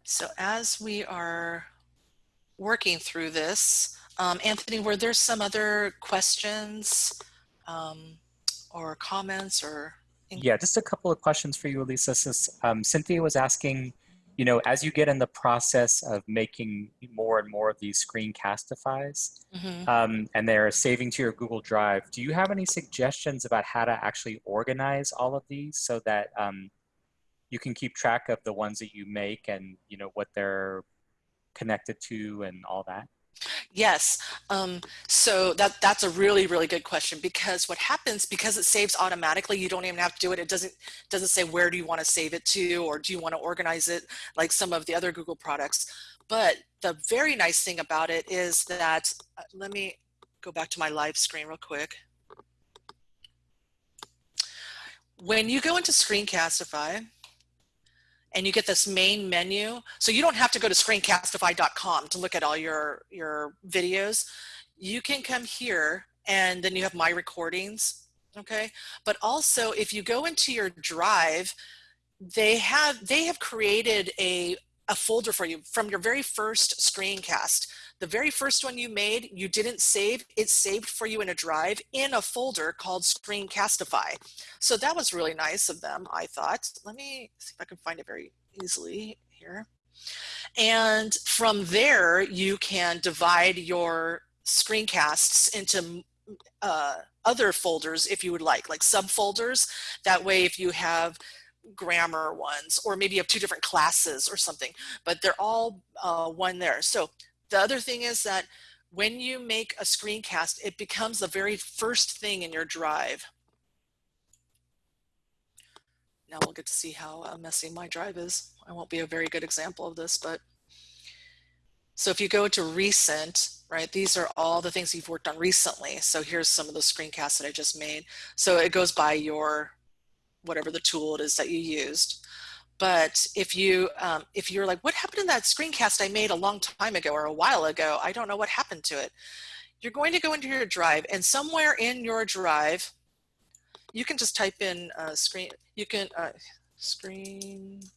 So as we are working through this, um, Anthony, were there some other questions um, or comments or? Yeah, just a couple of questions for you, Elisa. Um, Cynthia was asking, you know, as you get in the process of making more and more of these screencastifies mm -hmm. um, and they're saving to your Google Drive, do you have any suggestions about how to actually organize all of these so that um, you can keep track of the ones that you make and you know what they're connected to and all that? Yes, um, so that that's a really really good question because what happens because it saves automatically you don't even have to do it it doesn't doesn't say where do you want to save it to or do you want to organize it like some of the other Google products. But the very nice thing about it is that uh, let me go back to my live screen real quick. When you go into Screencastify and you get this main menu. So you don't have to go to screencastify.com to look at all your, your videos. You can come here and then you have my recordings, okay? But also if you go into your drive, they have, they have created a, a folder for you from your very first screencast. The very first one you made, you didn't save, it's saved for you in a drive in a folder called Screencastify. So that was really nice of them, I thought. Let me see if I can find it very easily here. And from there, you can divide your screencasts into uh, other folders if you would like, like subfolders. That way, if you have grammar ones, or maybe you have two different classes or something, but they're all uh, one there. So the other thing is that when you make a screencast, it becomes the very first thing in your drive. Now we'll get to see how uh, messy my drive is. I won't be a very good example of this, but so if you go to recent, right, these are all the things you've worked on recently. So here's some of the screencasts that I just made. So it goes by your, whatever the tool it is that you used. But if you um, if you're like, what happened in that screencast I made a long time ago or a while ago? I don't know what happened to it. You're going to go into your drive and somewhere in your drive, you can just type in uh, screen. You can uh, screencastify.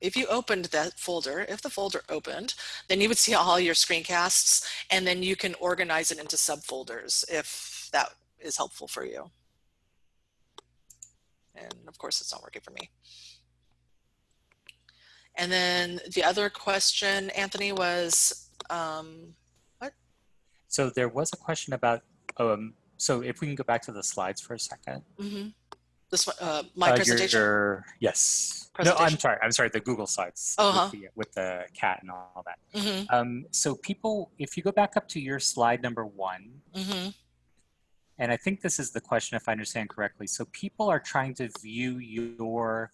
If you opened that folder, if the folder opened, then you would see all your screencasts and then you can organize it into subfolders if that is helpful for you. And of course, it's not working for me. And then the other question, Anthony, was um, what? So there was a question about, um, so if we can go back to the slides for a second. Mm -hmm. This one, uh, my uh, presentation? Your, yes. No, I'm sorry. I'm sorry. The Google slides uh -huh. with, the, with, the, cat and all that. Mm -hmm. um, so people, if you go back up to your slide number one, mm -hmm and I think this is the question if I understand correctly. So people are trying to view your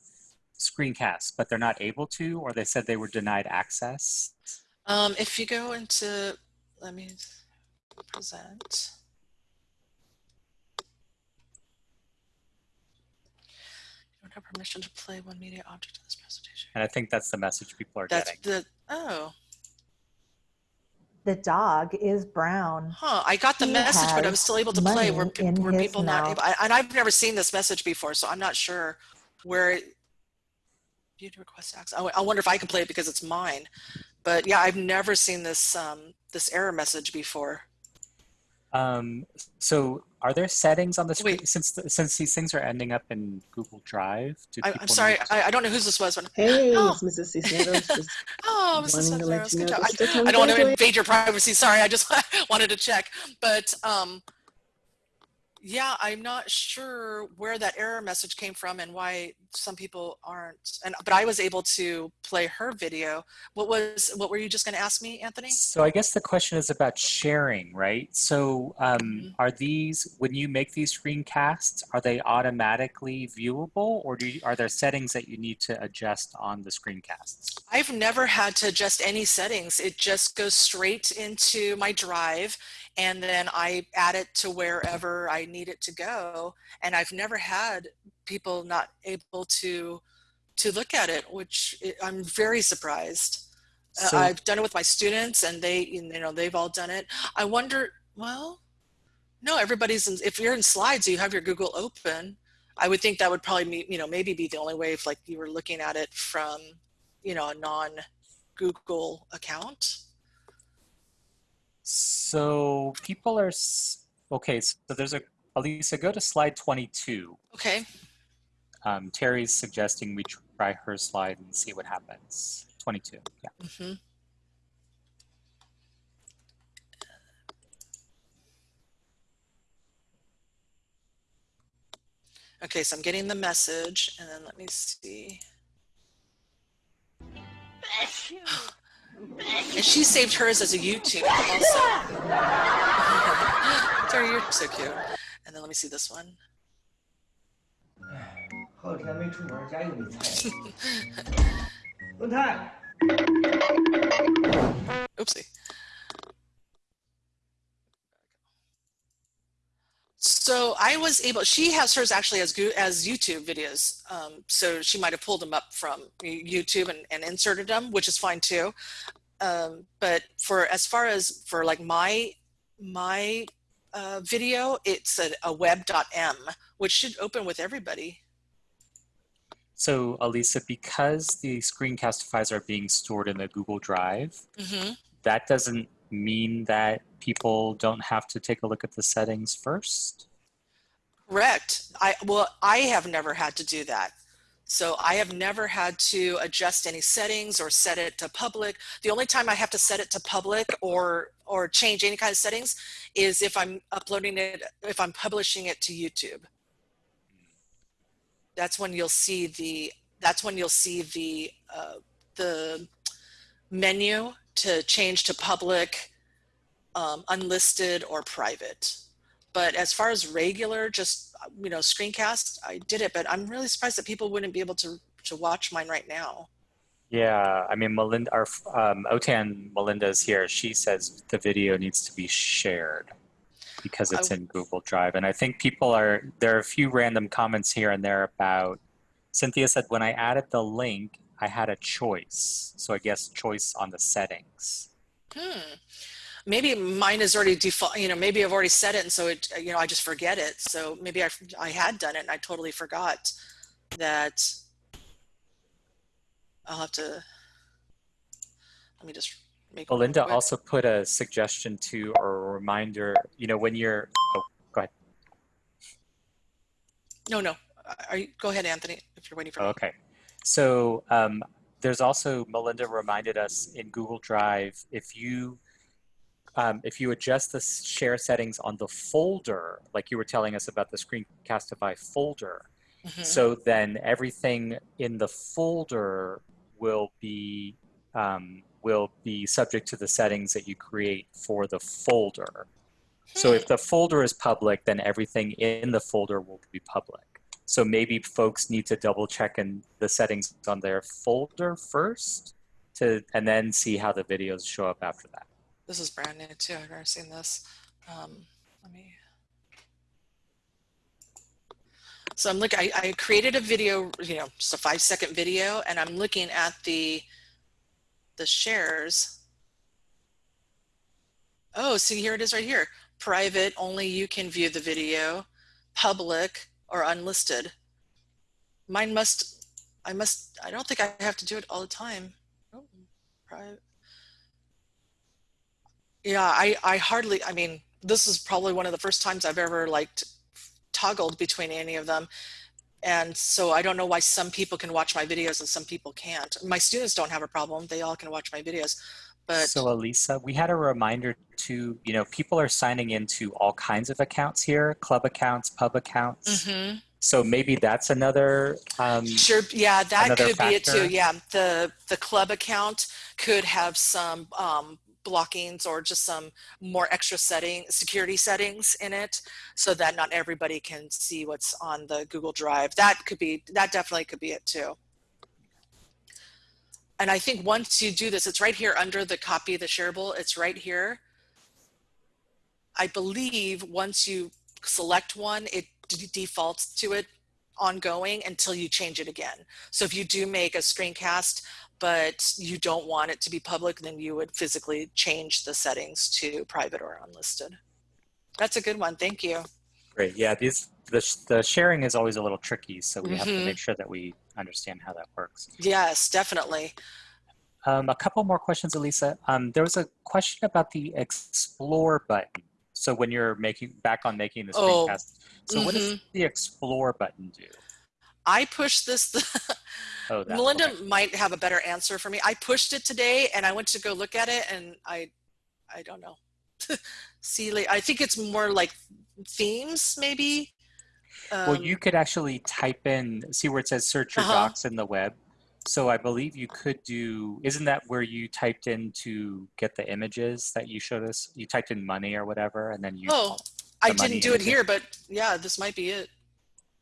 screencast, but they're not able to, or they said they were denied access? Um, if you go into, let me present. You don't have permission to play one media object in this presentation. And I think that's the message people are that's getting. The, oh, the dog is brown. Huh, I got the he message, but I'm still able to play. Were, were people mouth. not able, I, and I've never seen this message before, so I'm not sure where it, view request access. I, I wonder if I can play it because it's mine. But yeah, I've never seen this um, this error message before. Um, so are there settings on the screen Wait. since the, since these things are ending up in Google Drive? I, am sorry, I, I, don't know whose this was. Hey, oh. it's Mrs. Cisneros. oh, Mrs. Cisneros, good job. I, I, don't want to invade your privacy. Sorry, I just wanted to check. But um, Yeah, I'm not sure where that error message came from and why some people aren't. And but I was able to play her video. What was what were you just going to ask me, Anthony? So I guess the question is about sharing, right? So um, Mhm. are these when you make these screencasts, are they automatically viewable, or do you, are there settings that you need to adjust on the screencasts? I've never had to adjust any settings. It just goes straight into my drive and then I add it to wherever I need it to go. And I've never had people not able to to look at it, which I'm very surprised. Uh, I've done it with my students and they, you know, they've all done it. I wonder, well, no, everybody's in, if you're in slides, you have your Google open. I would think that would probably be, you know, maybe be the only way if like you were looking at it from, you know, a non Google account. So people are okay. So there's a Elisa. Go to slide 22. Okay. Um, Terry's suggesting we try her slide and see what happens. 22. Yeah. Mm -hmm. Okay, so I'm getting the message and then let me see. And she saved hers as a YouTube also. Terry, you're so cute. And then let me see this one. 好几天没出门，家又没菜。文泰， Oopsie. So I was able. She has hers actually as as YouTube videos. Um, so she might have pulled them up from YouTube and, and inserted them, which is fine too. Um, but for as far as for like my my uh, video, it's a, a web.m, which should open with everybody. So Elisa, because the screencast files are being stored in the Google Drive, hmm that doesn't mean that people don't have to take a look at the settings first. Correct. I well, I have never had to do that. So I have never had to adjust any settings or set it to public. The only time I have to set it to public or or change any kind of settings is if I'm uploading it if I'm publishing it to YouTube. That's when you'll see the that's when you'll see the uh, the menu to change to public, um, unlisted, or private. But as far as regular, just you know, screencast, I did it. But I'm really surprised that people wouldn't be able to to watch mine right now. Yeah, I mean, Melinda, our um, Otan Melinda is here. She says the video needs to be shared because it's in Google Drive. And I think people are, there are a few random comments here and there about, Cynthia said, when I added the link, I had a choice. So I guess choice on the settings. Hmm. Maybe mine is already default. You know, maybe I've already set it, and so it. You know, I just forget it. So maybe I I had done it, and I totally forgot that. I'll have to. Let me just make. Melinda also put a suggestion to or a reminder, you know, when you're, oh, go ahead. No, no. Are you? Go ahead, Anthony. If you're waiting for me. Okay. So um, there's also, Melinda reminded us in Google Drive, if you um, if you adjust the share settings on the folder, like you were telling us about the Screencastify folder, Mhm. so then everything in the folder will be um, will be subject to the settings that you create for the folder. So if the folder is public, then everything in the folder will be public. So maybe folks need to double check in the settings on their folder first to and then see how the videos show up after that. This is brand new too. I've never seen this. Um, let me. So I'm looking. I, created a video, you know, just a five second video, and I'm looking at the the shares. Oh, see here it is right here. Private, only you can view the video. Public or unlisted. Mine must. I must. I don't think I have to do it all the time. Oh, private yeah i i hardly i mean this is probably one of the first times i've ever like toggled between any of them and so i don't know why some people can watch my videos and some people can't my students don't have a problem they all can watch my videos But So Elisa, we had a reminder to, you know, people are signing into all kinds of accounts here, club accounts, pub accounts. Mhm. So maybe that's another, um, Sure, yeah, that could be it too. Yeah, the the club account could have some um, blockings or just some more extra setting security settings in it, so that not everybody can see what's on the Google Drive. That could be that definitely could be it too. And I think once you do this, it's right here under the copy of the shareable. It's right here. I believe once you select one, it defaults to it ongoing until you change it again. So if you do make a screencast, but you don't want it to be public, then you would physically change the settings to private or unlisted. That's a good one. Thank you. great. Yeah, these, the, the sharing is always a little tricky. So we have to Mhm. make sure that we understand how that works. Yes, definitely. Um, a couple more questions, Elisa. Um, there was a question about the explore button. So when you're making back on making the Oh, screencast, so what does the explore button do? I pushed this. The, Oh, that, Melinda okay. might have a better answer for me. I pushed it today and I went to go look at it and I, I don't know. See, I think it's more like themes maybe. Well, Um, you could actually type in, see where it says search your Uh-huh. docs in the web. So I believe you could do, isn't that where you typed in to get the images that you showed us? You typed in money or whatever, and then you, Oh, I didn't do it here, but yeah, this might be it.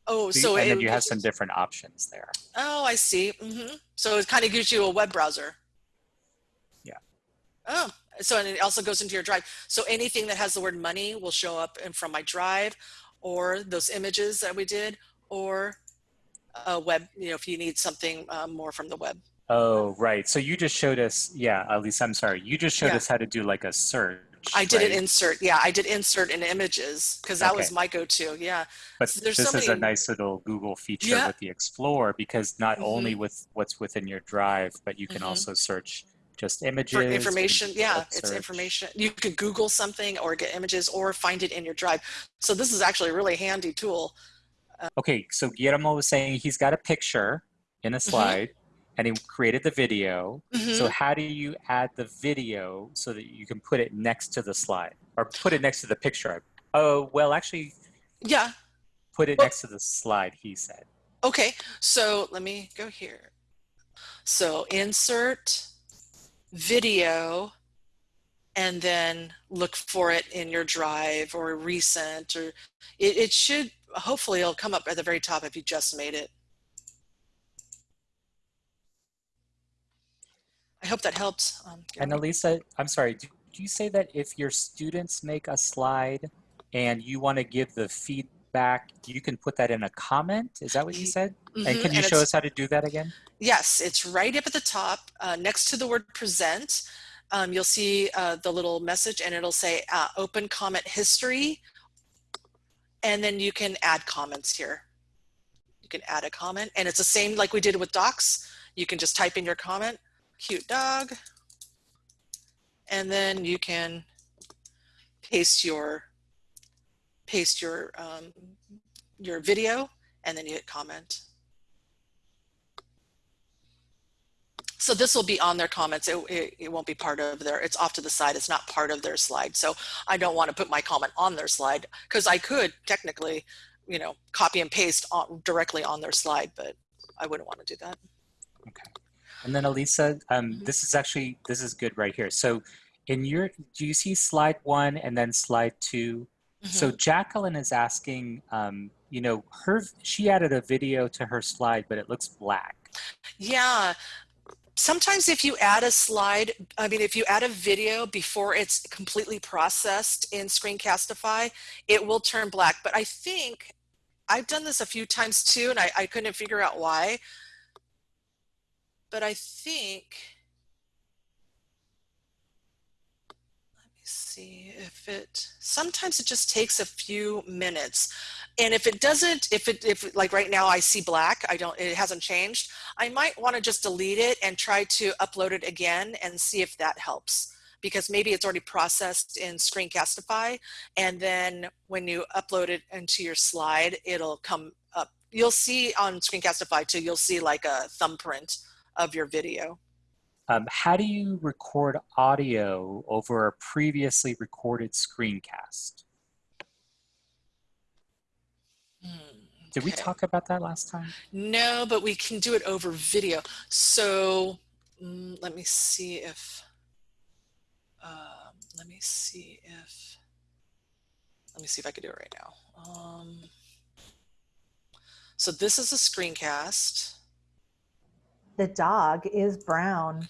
Oh, so so you- and then you have some different options there. Oh, I see. hmm So it kind of gives you a web browser. Yeah. Oh, so and it also goes into your drive. So anything that has the word money will show up in from my drive, or those images that we did, or a web. You know, if you need something uh, more from the web. Oh, right. So you just showed us, yeah, at least I'm sorry. You just showed Yeah. us how to do like a search. I did right? an insert. Yeah, I did insert in images because that was my go-to. Yeah. But So this so is a nice little Google feature Yeah. with the Explore because not only Mhm. with what's within your drive, but you can Mhm. also search just images. for information yeah web it's search. information you could google something or get images or find it in your drive so this is actually a really handy tool Okay, so Guillermo was saying he's got a picture in a slide and he created the video. So Mhm. how do you add the video so that you can put it next to the slide or put it next to the picture? Oh, well, actually yeah put it Well- next to the slide, he said. okay so let me go here so insert video and then look for it in your drive or recent or it, it should hopefully it'll come up at the very top if you just made it i hope that helped um, And. Elisa, I'm sorry, did you say that if your students make a slide and you want to give the feedback, you can put that in a comment? Is that what you said? And Mhm, can you and show us how to do that again? Yes, it's right up at the top uh, next to the word present. Um, you'll see uh, the little message and it'll say uh, open comment history. And then you can add comments here. You can add a comment and it's the same like we did with docs. You can just type in your comment, cute dog. And then you can paste your paste your um, your video and then you hit comment. So this will be on their comments. It, it, it won't be part of their, it's off to the side. It's not part of their slide. So I don't want to put my comment on their slide because I could technically, you know, copy and paste on, directly on their slide, but I wouldn't want to do that. Okay. And then Elisa, um, Mhm. this is actually, this is good right here. So in your, do you see slide one and then slide two? So Jacqueline is asking, um, you know, her, she added a video to her slide, but it looks black. Yeah. Sometimes if you add a slide, I mean, if you add a video before it's completely processed in Screencastify, it will turn black. But I think I've done this a few times too, and I, I couldn't figure out why. But I think, let me see if it, sometimes it just takes a few minutes. And if it doesn't, if it, if like right now I see black, I don't, it hasn't changed. I might want to just delete it and try to upload it again and see if that helps because maybe it's already processed in Screencastify. And then when you upload it into your slide, it'll come up. You'll see on Screencastify too, you'll see like a thumbprint of your video. Um, how do you record audio over a previously recorded screencast? Hmm, Did we talk about that last time? No, but we can do it over video. So mm, let me see if, um, let me see if, let me see if I can do it right now. Um, so this is a screencast. The dog is brown.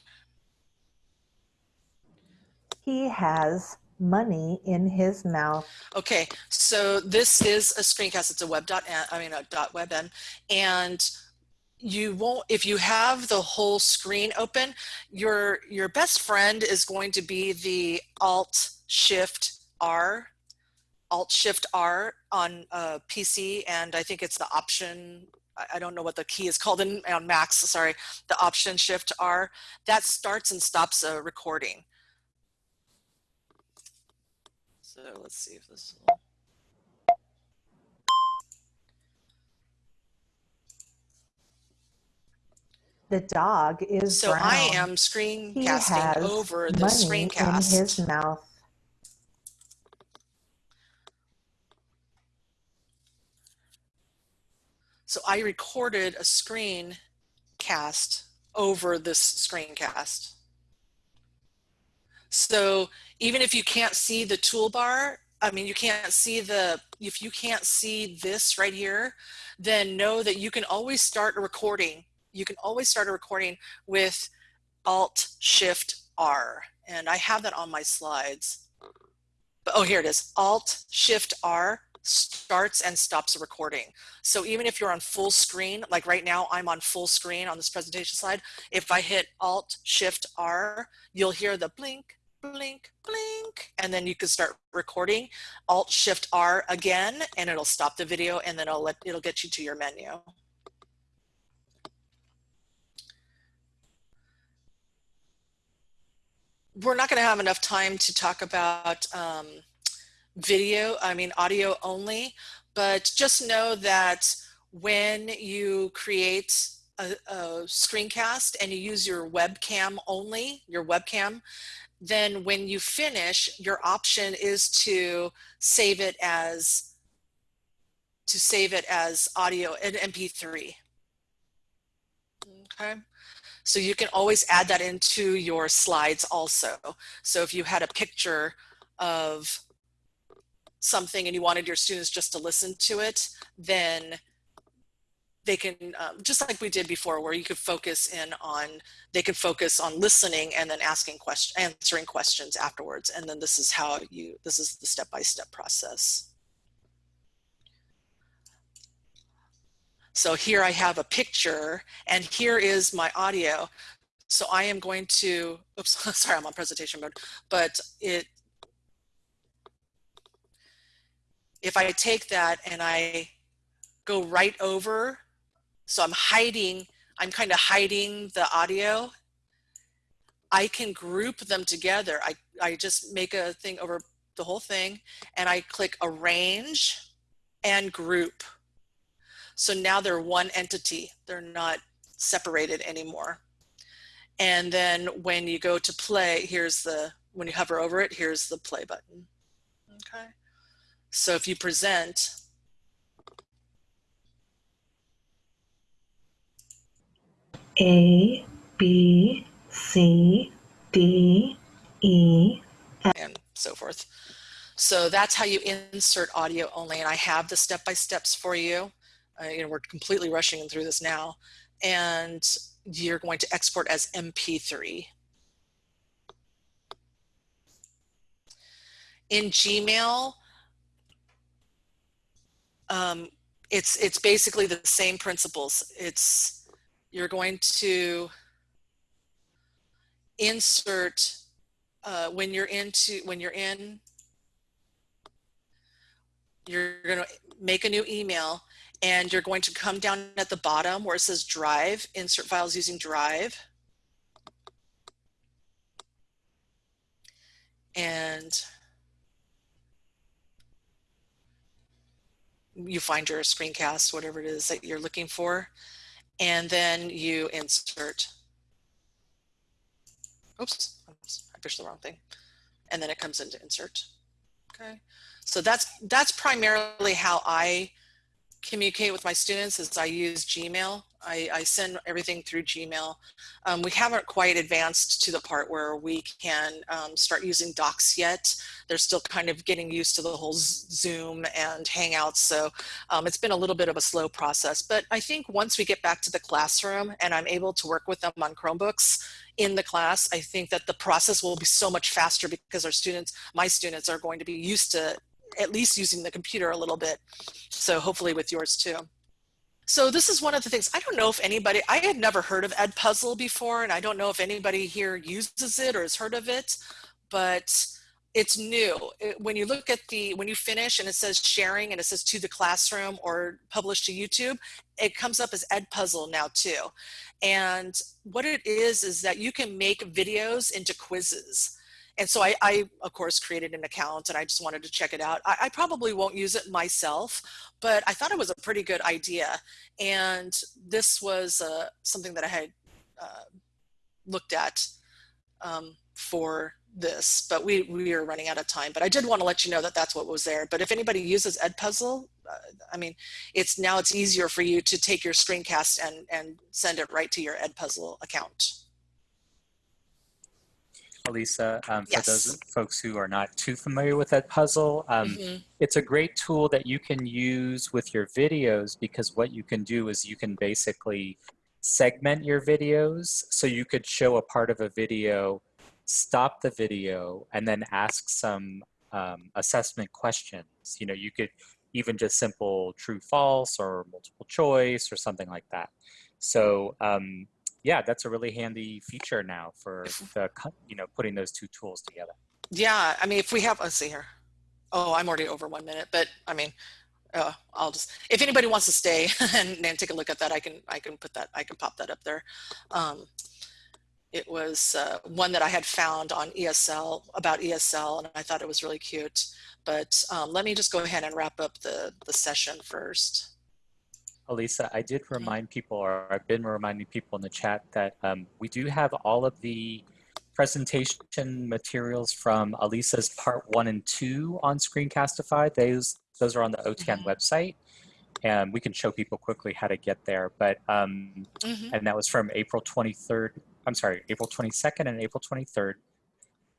He has money in his mouth. Okay, so this is a screencast. It's a web dot, I mean, a dot webm, and you won't, if you have the whole screen open, your, your best friend is going to be the Alt Shift R, Alt Shift R on uh, a PC, and I think it's the option, I- don't know what the key is called in, on Macs, sorry, the Option Shift R. That starts and stops a recording. So let's see if this will. The dog is So brown. I am screencasting over the money in his mouth. So I recorded a screencast over this screencast. So even if you can't see the toolbar, I mean, you can't see the, if you can't see this right here, then know that you can always start a recording. You can always start a recording with Alt Shift R. And I have that on my slides. But, oh, here it is. Alt Shift R starts and stops a recording. So even if you're on full screen, like right now I'm on full screen on this presentation slide, if I hit Alt Shift R, you'll hear the blink, blink, blink, and then you can start recording. Alt Shift R again, and it'll stop the video and then it'll, let, it'll get you to your menu. We're not gonna have enough time to talk about um, video, I mean audio only, but just know that when you create a, a screencast and you use your webcam only, your webcam, then when you finish, your option is to save it as to save it as audio in MP3. Okay. So you can always add that into your slides also. So if you had a picture of something and you wanted your students just to listen to it, then they can, um, just like we did before, where you could focus in on, they could focus on listening and then asking questions, answering questions afterwards. And then this is how you, this is the step-by-step -step process. So here I have a picture and here is my audio. So I am going to, oops, sorry, I'm on presentation mode, but it, if I take that and I go right over, so I'm hiding, I'm kind of hiding the audio, I can group them together. I, I just make a thing over the whole thing and I click arrange and group. So now they're one entity. They're not separated anymore. And then when you go to play, here's the, when you hover over it, here's the play button. Okay. So if you present, A, B, C, D, E, and so forth. So that's how you insert audio only. And I have the step-by-steps for you. Uh, you know, we're completely rushing through this now. And you're going to export as MP3. In Gmail, um, it's, it's basically the same principles. It's, you're going to insert uh, when you're into when you're in you're going to make a new email and you're going to come down at the bottom where it says drive insert files using drive and you find your screencast whatever it is that you're looking for and then you insert oops, I pushed the wrong thing. And then it comes into insert. Okay. So that's, that's primarily how I communicate with my students is I use Gmail. I, I send everything through Gmail. Um, we haven't quite advanced to the part where we can um, start using Docs yet. They're still kind of getting used to the whole Zoom and Hangouts. So um, it's been a little bit of a slow process. But I think once we get back to the classroom and I'm able to work with them on Chromebooks in the class, I think that the process will be so much faster because our students, my students are going to be used to at least using the computer a little bit. So hopefully with yours too. So this is one of the things, I don't know if anybody, I had never heard of Edpuzzle before, and I don't know if anybody here uses it or has heard of it, but it's new. It, when you look at the, when you finish and it says sharing and it says to the classroom or published to YouTube, it comes up as Edpuzzle now too. And what it is, is that you can make videos into quizzes. And so I, I, of course, created an account and I just wanted to check it out. I, I, probably won't use it myself, but I thought it was a pretty good idea. And this was uh, something that I had uh, looked at um, for this, but we, we are running out of time. But I did want to let you know that that's what was there. But if anybody uses Edpuzzle, uh, I mean, it's now it's easier for you to take your screencast and, and send it right to your Edpuzzle account. Elisa, um, for Yes. those folks who are not too familiar with Edpuzzle, um, Mhm. it's a great tool that you can use with your videos because what you can do is you can basically segment your videos. So you could show a part of a video, stop the video, and then ask some um, assessment questions. You know, you could even just simple true false or multiple choice or something like that. So um, yeah, that's a really handy feature now for the, you know, putting those two tools together. Yeah, I mean, if we have, let's see here. Oh, I'm already over one minute, but I mean, uh, I'll just, if anybody wants to stay and, and take a look at that, I can, I can put that, I can pop that up there. Um, it was uh, one that I had found on ESL about ESL, and I thought it was really cute. But um, let me just go ahead and wrap up the, the session first. Elisa, I did remind people, or I've been reminding people in the chat that um, we do have all of the presentation materials from Elisa's part one and two on Screencastify. Those, those are on the OTAN Mhm. website. And we can show people quickly how to get there. But, um, Mhm. and that was from April 23rd, I'm sorry, April 22nd and April 23rd.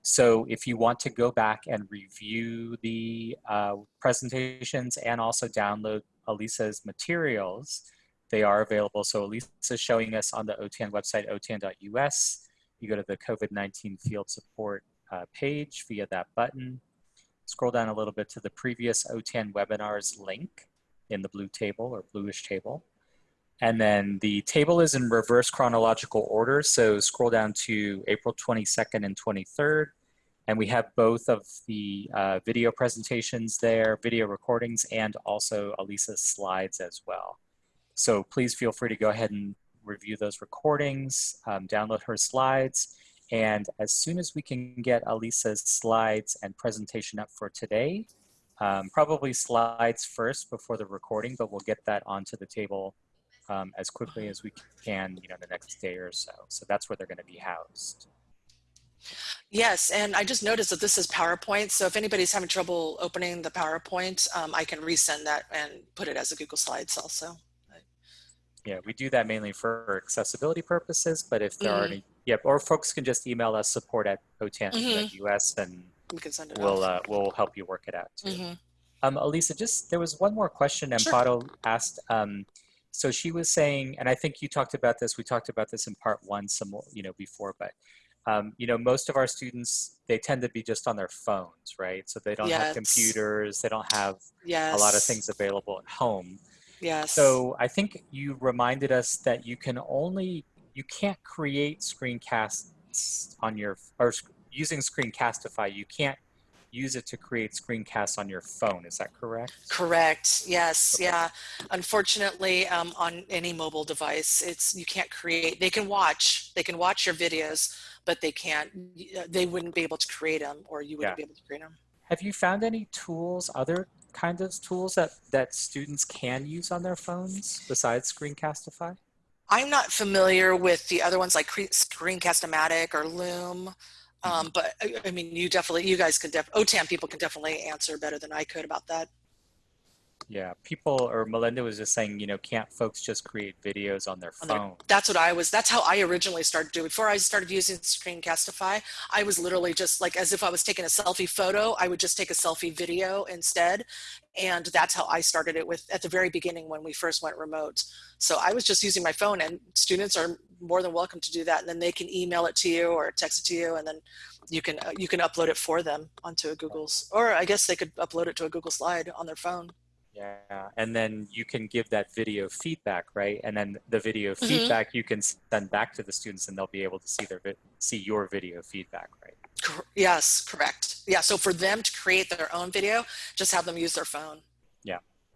So if you want to go back and review the uh, presentations and also download Elisa's materials, they are available. So Elisa's showing us on the OTAN website, otan.us. You go to the COVID-19 field support uh, page via that button. Scroll down a little bit to the previous OTAN webinars link in the blue table or bluish table. And then the table is in reverse chronological order. So scroll down to April 22nd and 23rd. And we have both of the uh, video presentations there, video recordings, and also Elisa's slides as well. So please feel free to go ahead and review those recordings, um, download her slides. And as soon as we can get Elisa's slides and presentation up for today, um, probably slides first before the recording, but we'll get that onto the table um, as quickly as we can, you know, the next day or so. So that's where they're going to be housed. Yes, and I just noticed that this is PowerPoint. So if anybody's having trouble opening the PowerPoint, um, I can resend that and put it as a Google Slides also. Yeah, we do that mainly for accessibility purposes, but if there are Mhm. any, yeah, or folks can just email us support at otan.us and We can send it we'll, uh, we'll help you work it out too. Mhm. Um, Elisa, just there was one more question Sure. Amparo asked. Um, so she was saying, and I think you talked about this. We talked about this in part one, some you know, before, but um, you know, most of our students they tend to be just on their phones, right? So they don't have computers, they don't have Yes. a lot of things available at home. Yes. So I think you reminded us that you can only you can't create screencasts on your or using Screencastify. You can't use it to create screencasts on your phone. Is that correct? Correct. Yes. Okay. Yeah. Unfortunately, um, on any mobile device, it's you can't create. They can watch. They can watch your videos, but they can't. They wouldn't be able to create them, or you wouldn't Yeah. be able to create them. Have you found any tools, other kinds of tools that that students can use on their phones besides Screencastify? I'm not familiar with the other ones like Cre- Screencast-O-Matic or Loom. Um, but I, mean, you definitely, you guys could def, OTAN people can definitely answer better than I could about that. Yeah, people or Melinda was just saying, you know, can't folks just create videos on their on their- phone? That's what I was, that's how I originally started doing. Before I started using Screencastify, I was literally just like, as if I was taking a selfie photo, I would just take a selfie video instead. And that's how I started it with at the very beginning when we first went remote. So I was just using my phone and students are more than welcome to do that. And then they can email it to you or text it to you and then you can, uh, you can upload it for them onto a Google's, or I guess they could upload it to a Google slide on their phone. Yeah, and then you can give that video feedback, right? And then the video Mhm. feedback you can send back to the students, and they'll be able to see their vi- see your video feedback, right? Yes, correct. Yeah, so for them to create their own video, just have them use their phone.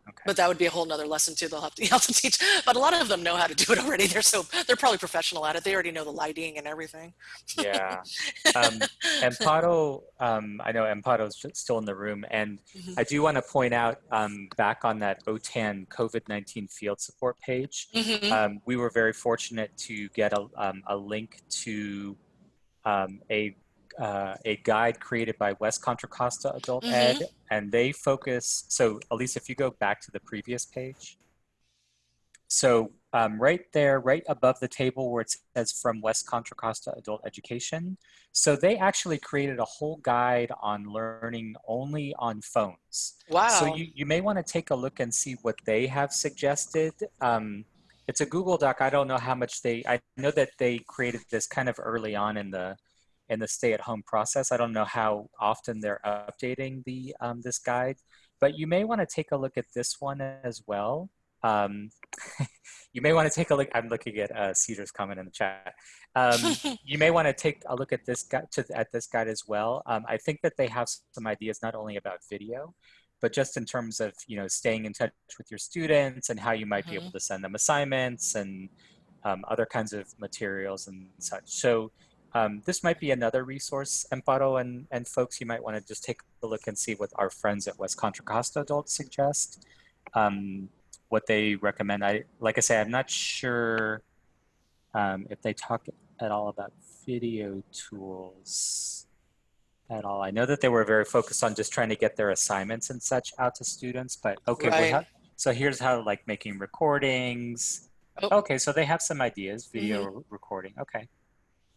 Okay. But that would be a whole nother lesson too. They'll have to, you have to teach. But a lot of them know how to do it already. They're so they're probably professional at it. They already know the lighting and everything. yeah. Um, Amparo, um, I know Amparo's st- still in the room, and Mhm. I do want to point out um, back on that OTAN COVID nineteen field support page. Mhm. um, we were very fortunate to get a, um, a link to um, a uh, a guide created by West Contra Costa Adult Mhm. Ed, and they focus. So, Elise, if you go back to the previous page, so um, right there, right above the table where it says from West Contra Costa Adult Education, so they actually created a whole guide on learning only on phones. Wow. So you, you may want to take a look and see what they have suggested. Um, it's a Google Doc. I don't know how much they. I know that they created this kind of early on in the in the stay-at-home process. I don't know how often they're updating the um, this guide, but you may want to take a look at this one as well. Um, you may want to take a look. I'm looking at uh, Cedar's comment in the chat. Um, you may want to take a look at this guide to, at this guide as well. Um, I think that they have some ideas not only about video, but just in terms of you know staying in touch with your students and how you might be able to send them assignments and um, other kinds of materials and such. So um, this might be another resource, Amparo and, and folks, you might want to just take a look and see what our friends at West Contra Costa Adults suggest, um, what they recommend. I Like I say, I'm not sure um, if they talk at all about video tools at all. I know that they were very focused on just trying to get their assignments and such out to students, but okay, Right. how- so here's how like making recordings. Oh. Okay, so they have some ideas, video re- recording. Okay.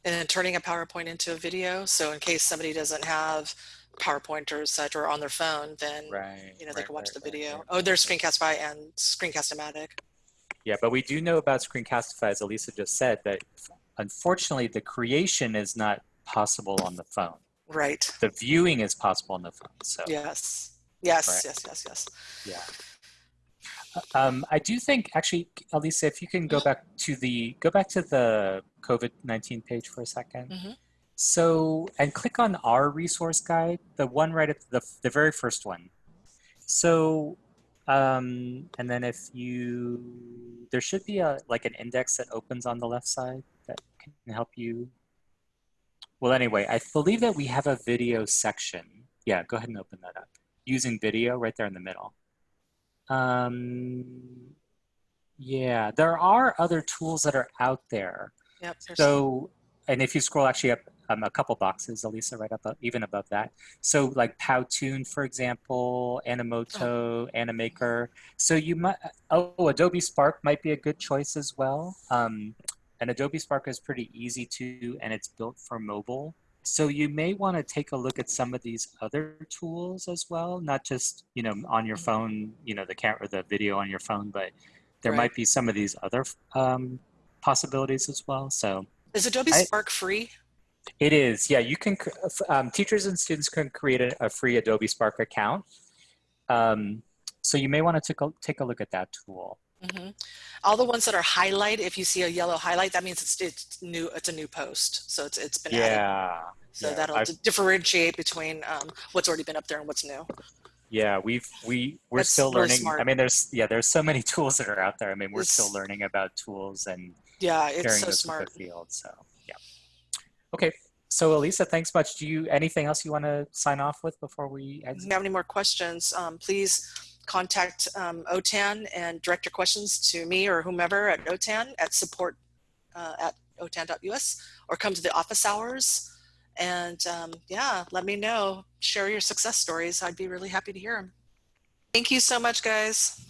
And then turning a PowerPoint into a video. So in case somebody doesn't have PowerPoint or such or on their phone, then Right. you know they right, can watch right, the video. Oh, there's Screencastify and Screencast-O-Matic. Yeah, but we do know about Screencastify, as Elisa just said, that unfortunately the creation is not possible on the phone. Right. The viewing is possible on the phone. So Yes. Yes. Yes. Yes. Yes. yeah. Um, I do think actually, Elisa, if you can go back to the go back to the COVID nineteen page for a 2nd Mhm. So and click on our resource guide, the one right at the the very first one. So um, and then if you there should be a like an index that opens on the left side that can help you. Well, anyway, I believe that we have a video section. Yeah, go ahead and open that up using video right there in the middle. Um, yeah, there are other tools that are out there. Yep. So, and if you scroll actually up um, a couple boxes, Elisa, right up, even above that. So like Powtoon, for example, Animoto, Animaker. So you might, oh, Adobe Spark might be a good choice as well. Um, and Adobe Spark is pretty easy to, and it's built for mobile. So you may want to take a look at some of these other tools as well, not just, you know, on your phone, you know, the camera, the video on your phone, but there Right. might be some of these other um, possibilities as well. So Is Adobe I- Spark free? it is, yeah. You can um, teachers and students can create a, a free Adobe Spark account. Um, so you may want to take a, take a look at that tool. Hmm All the ones that are highlighted, if you see a yellow highlight, that means it's it's new. It's a new post, so it's it's been added. Yeah, So yeah, that'll I've- differentiate between um, what's already been up there and what's new. yeah. We've we we're That's still learning. smart. I mean, there's yeah, there's so many tools that are out there. I mean, we're still learning about tools and Yeah, it's so smart. field. So yeah. Okay. So Elisa, thanks much. Do you anything else you want to sign off with before we If you have any more questions, um, please contact um, OTAN and direct your questions to me or whomever at OTAN at support uh, at otan.us or come to the office hours. And um, yeah, let me know. Share your success stories. I'd be really happy to hear them. Thank you so much, guys.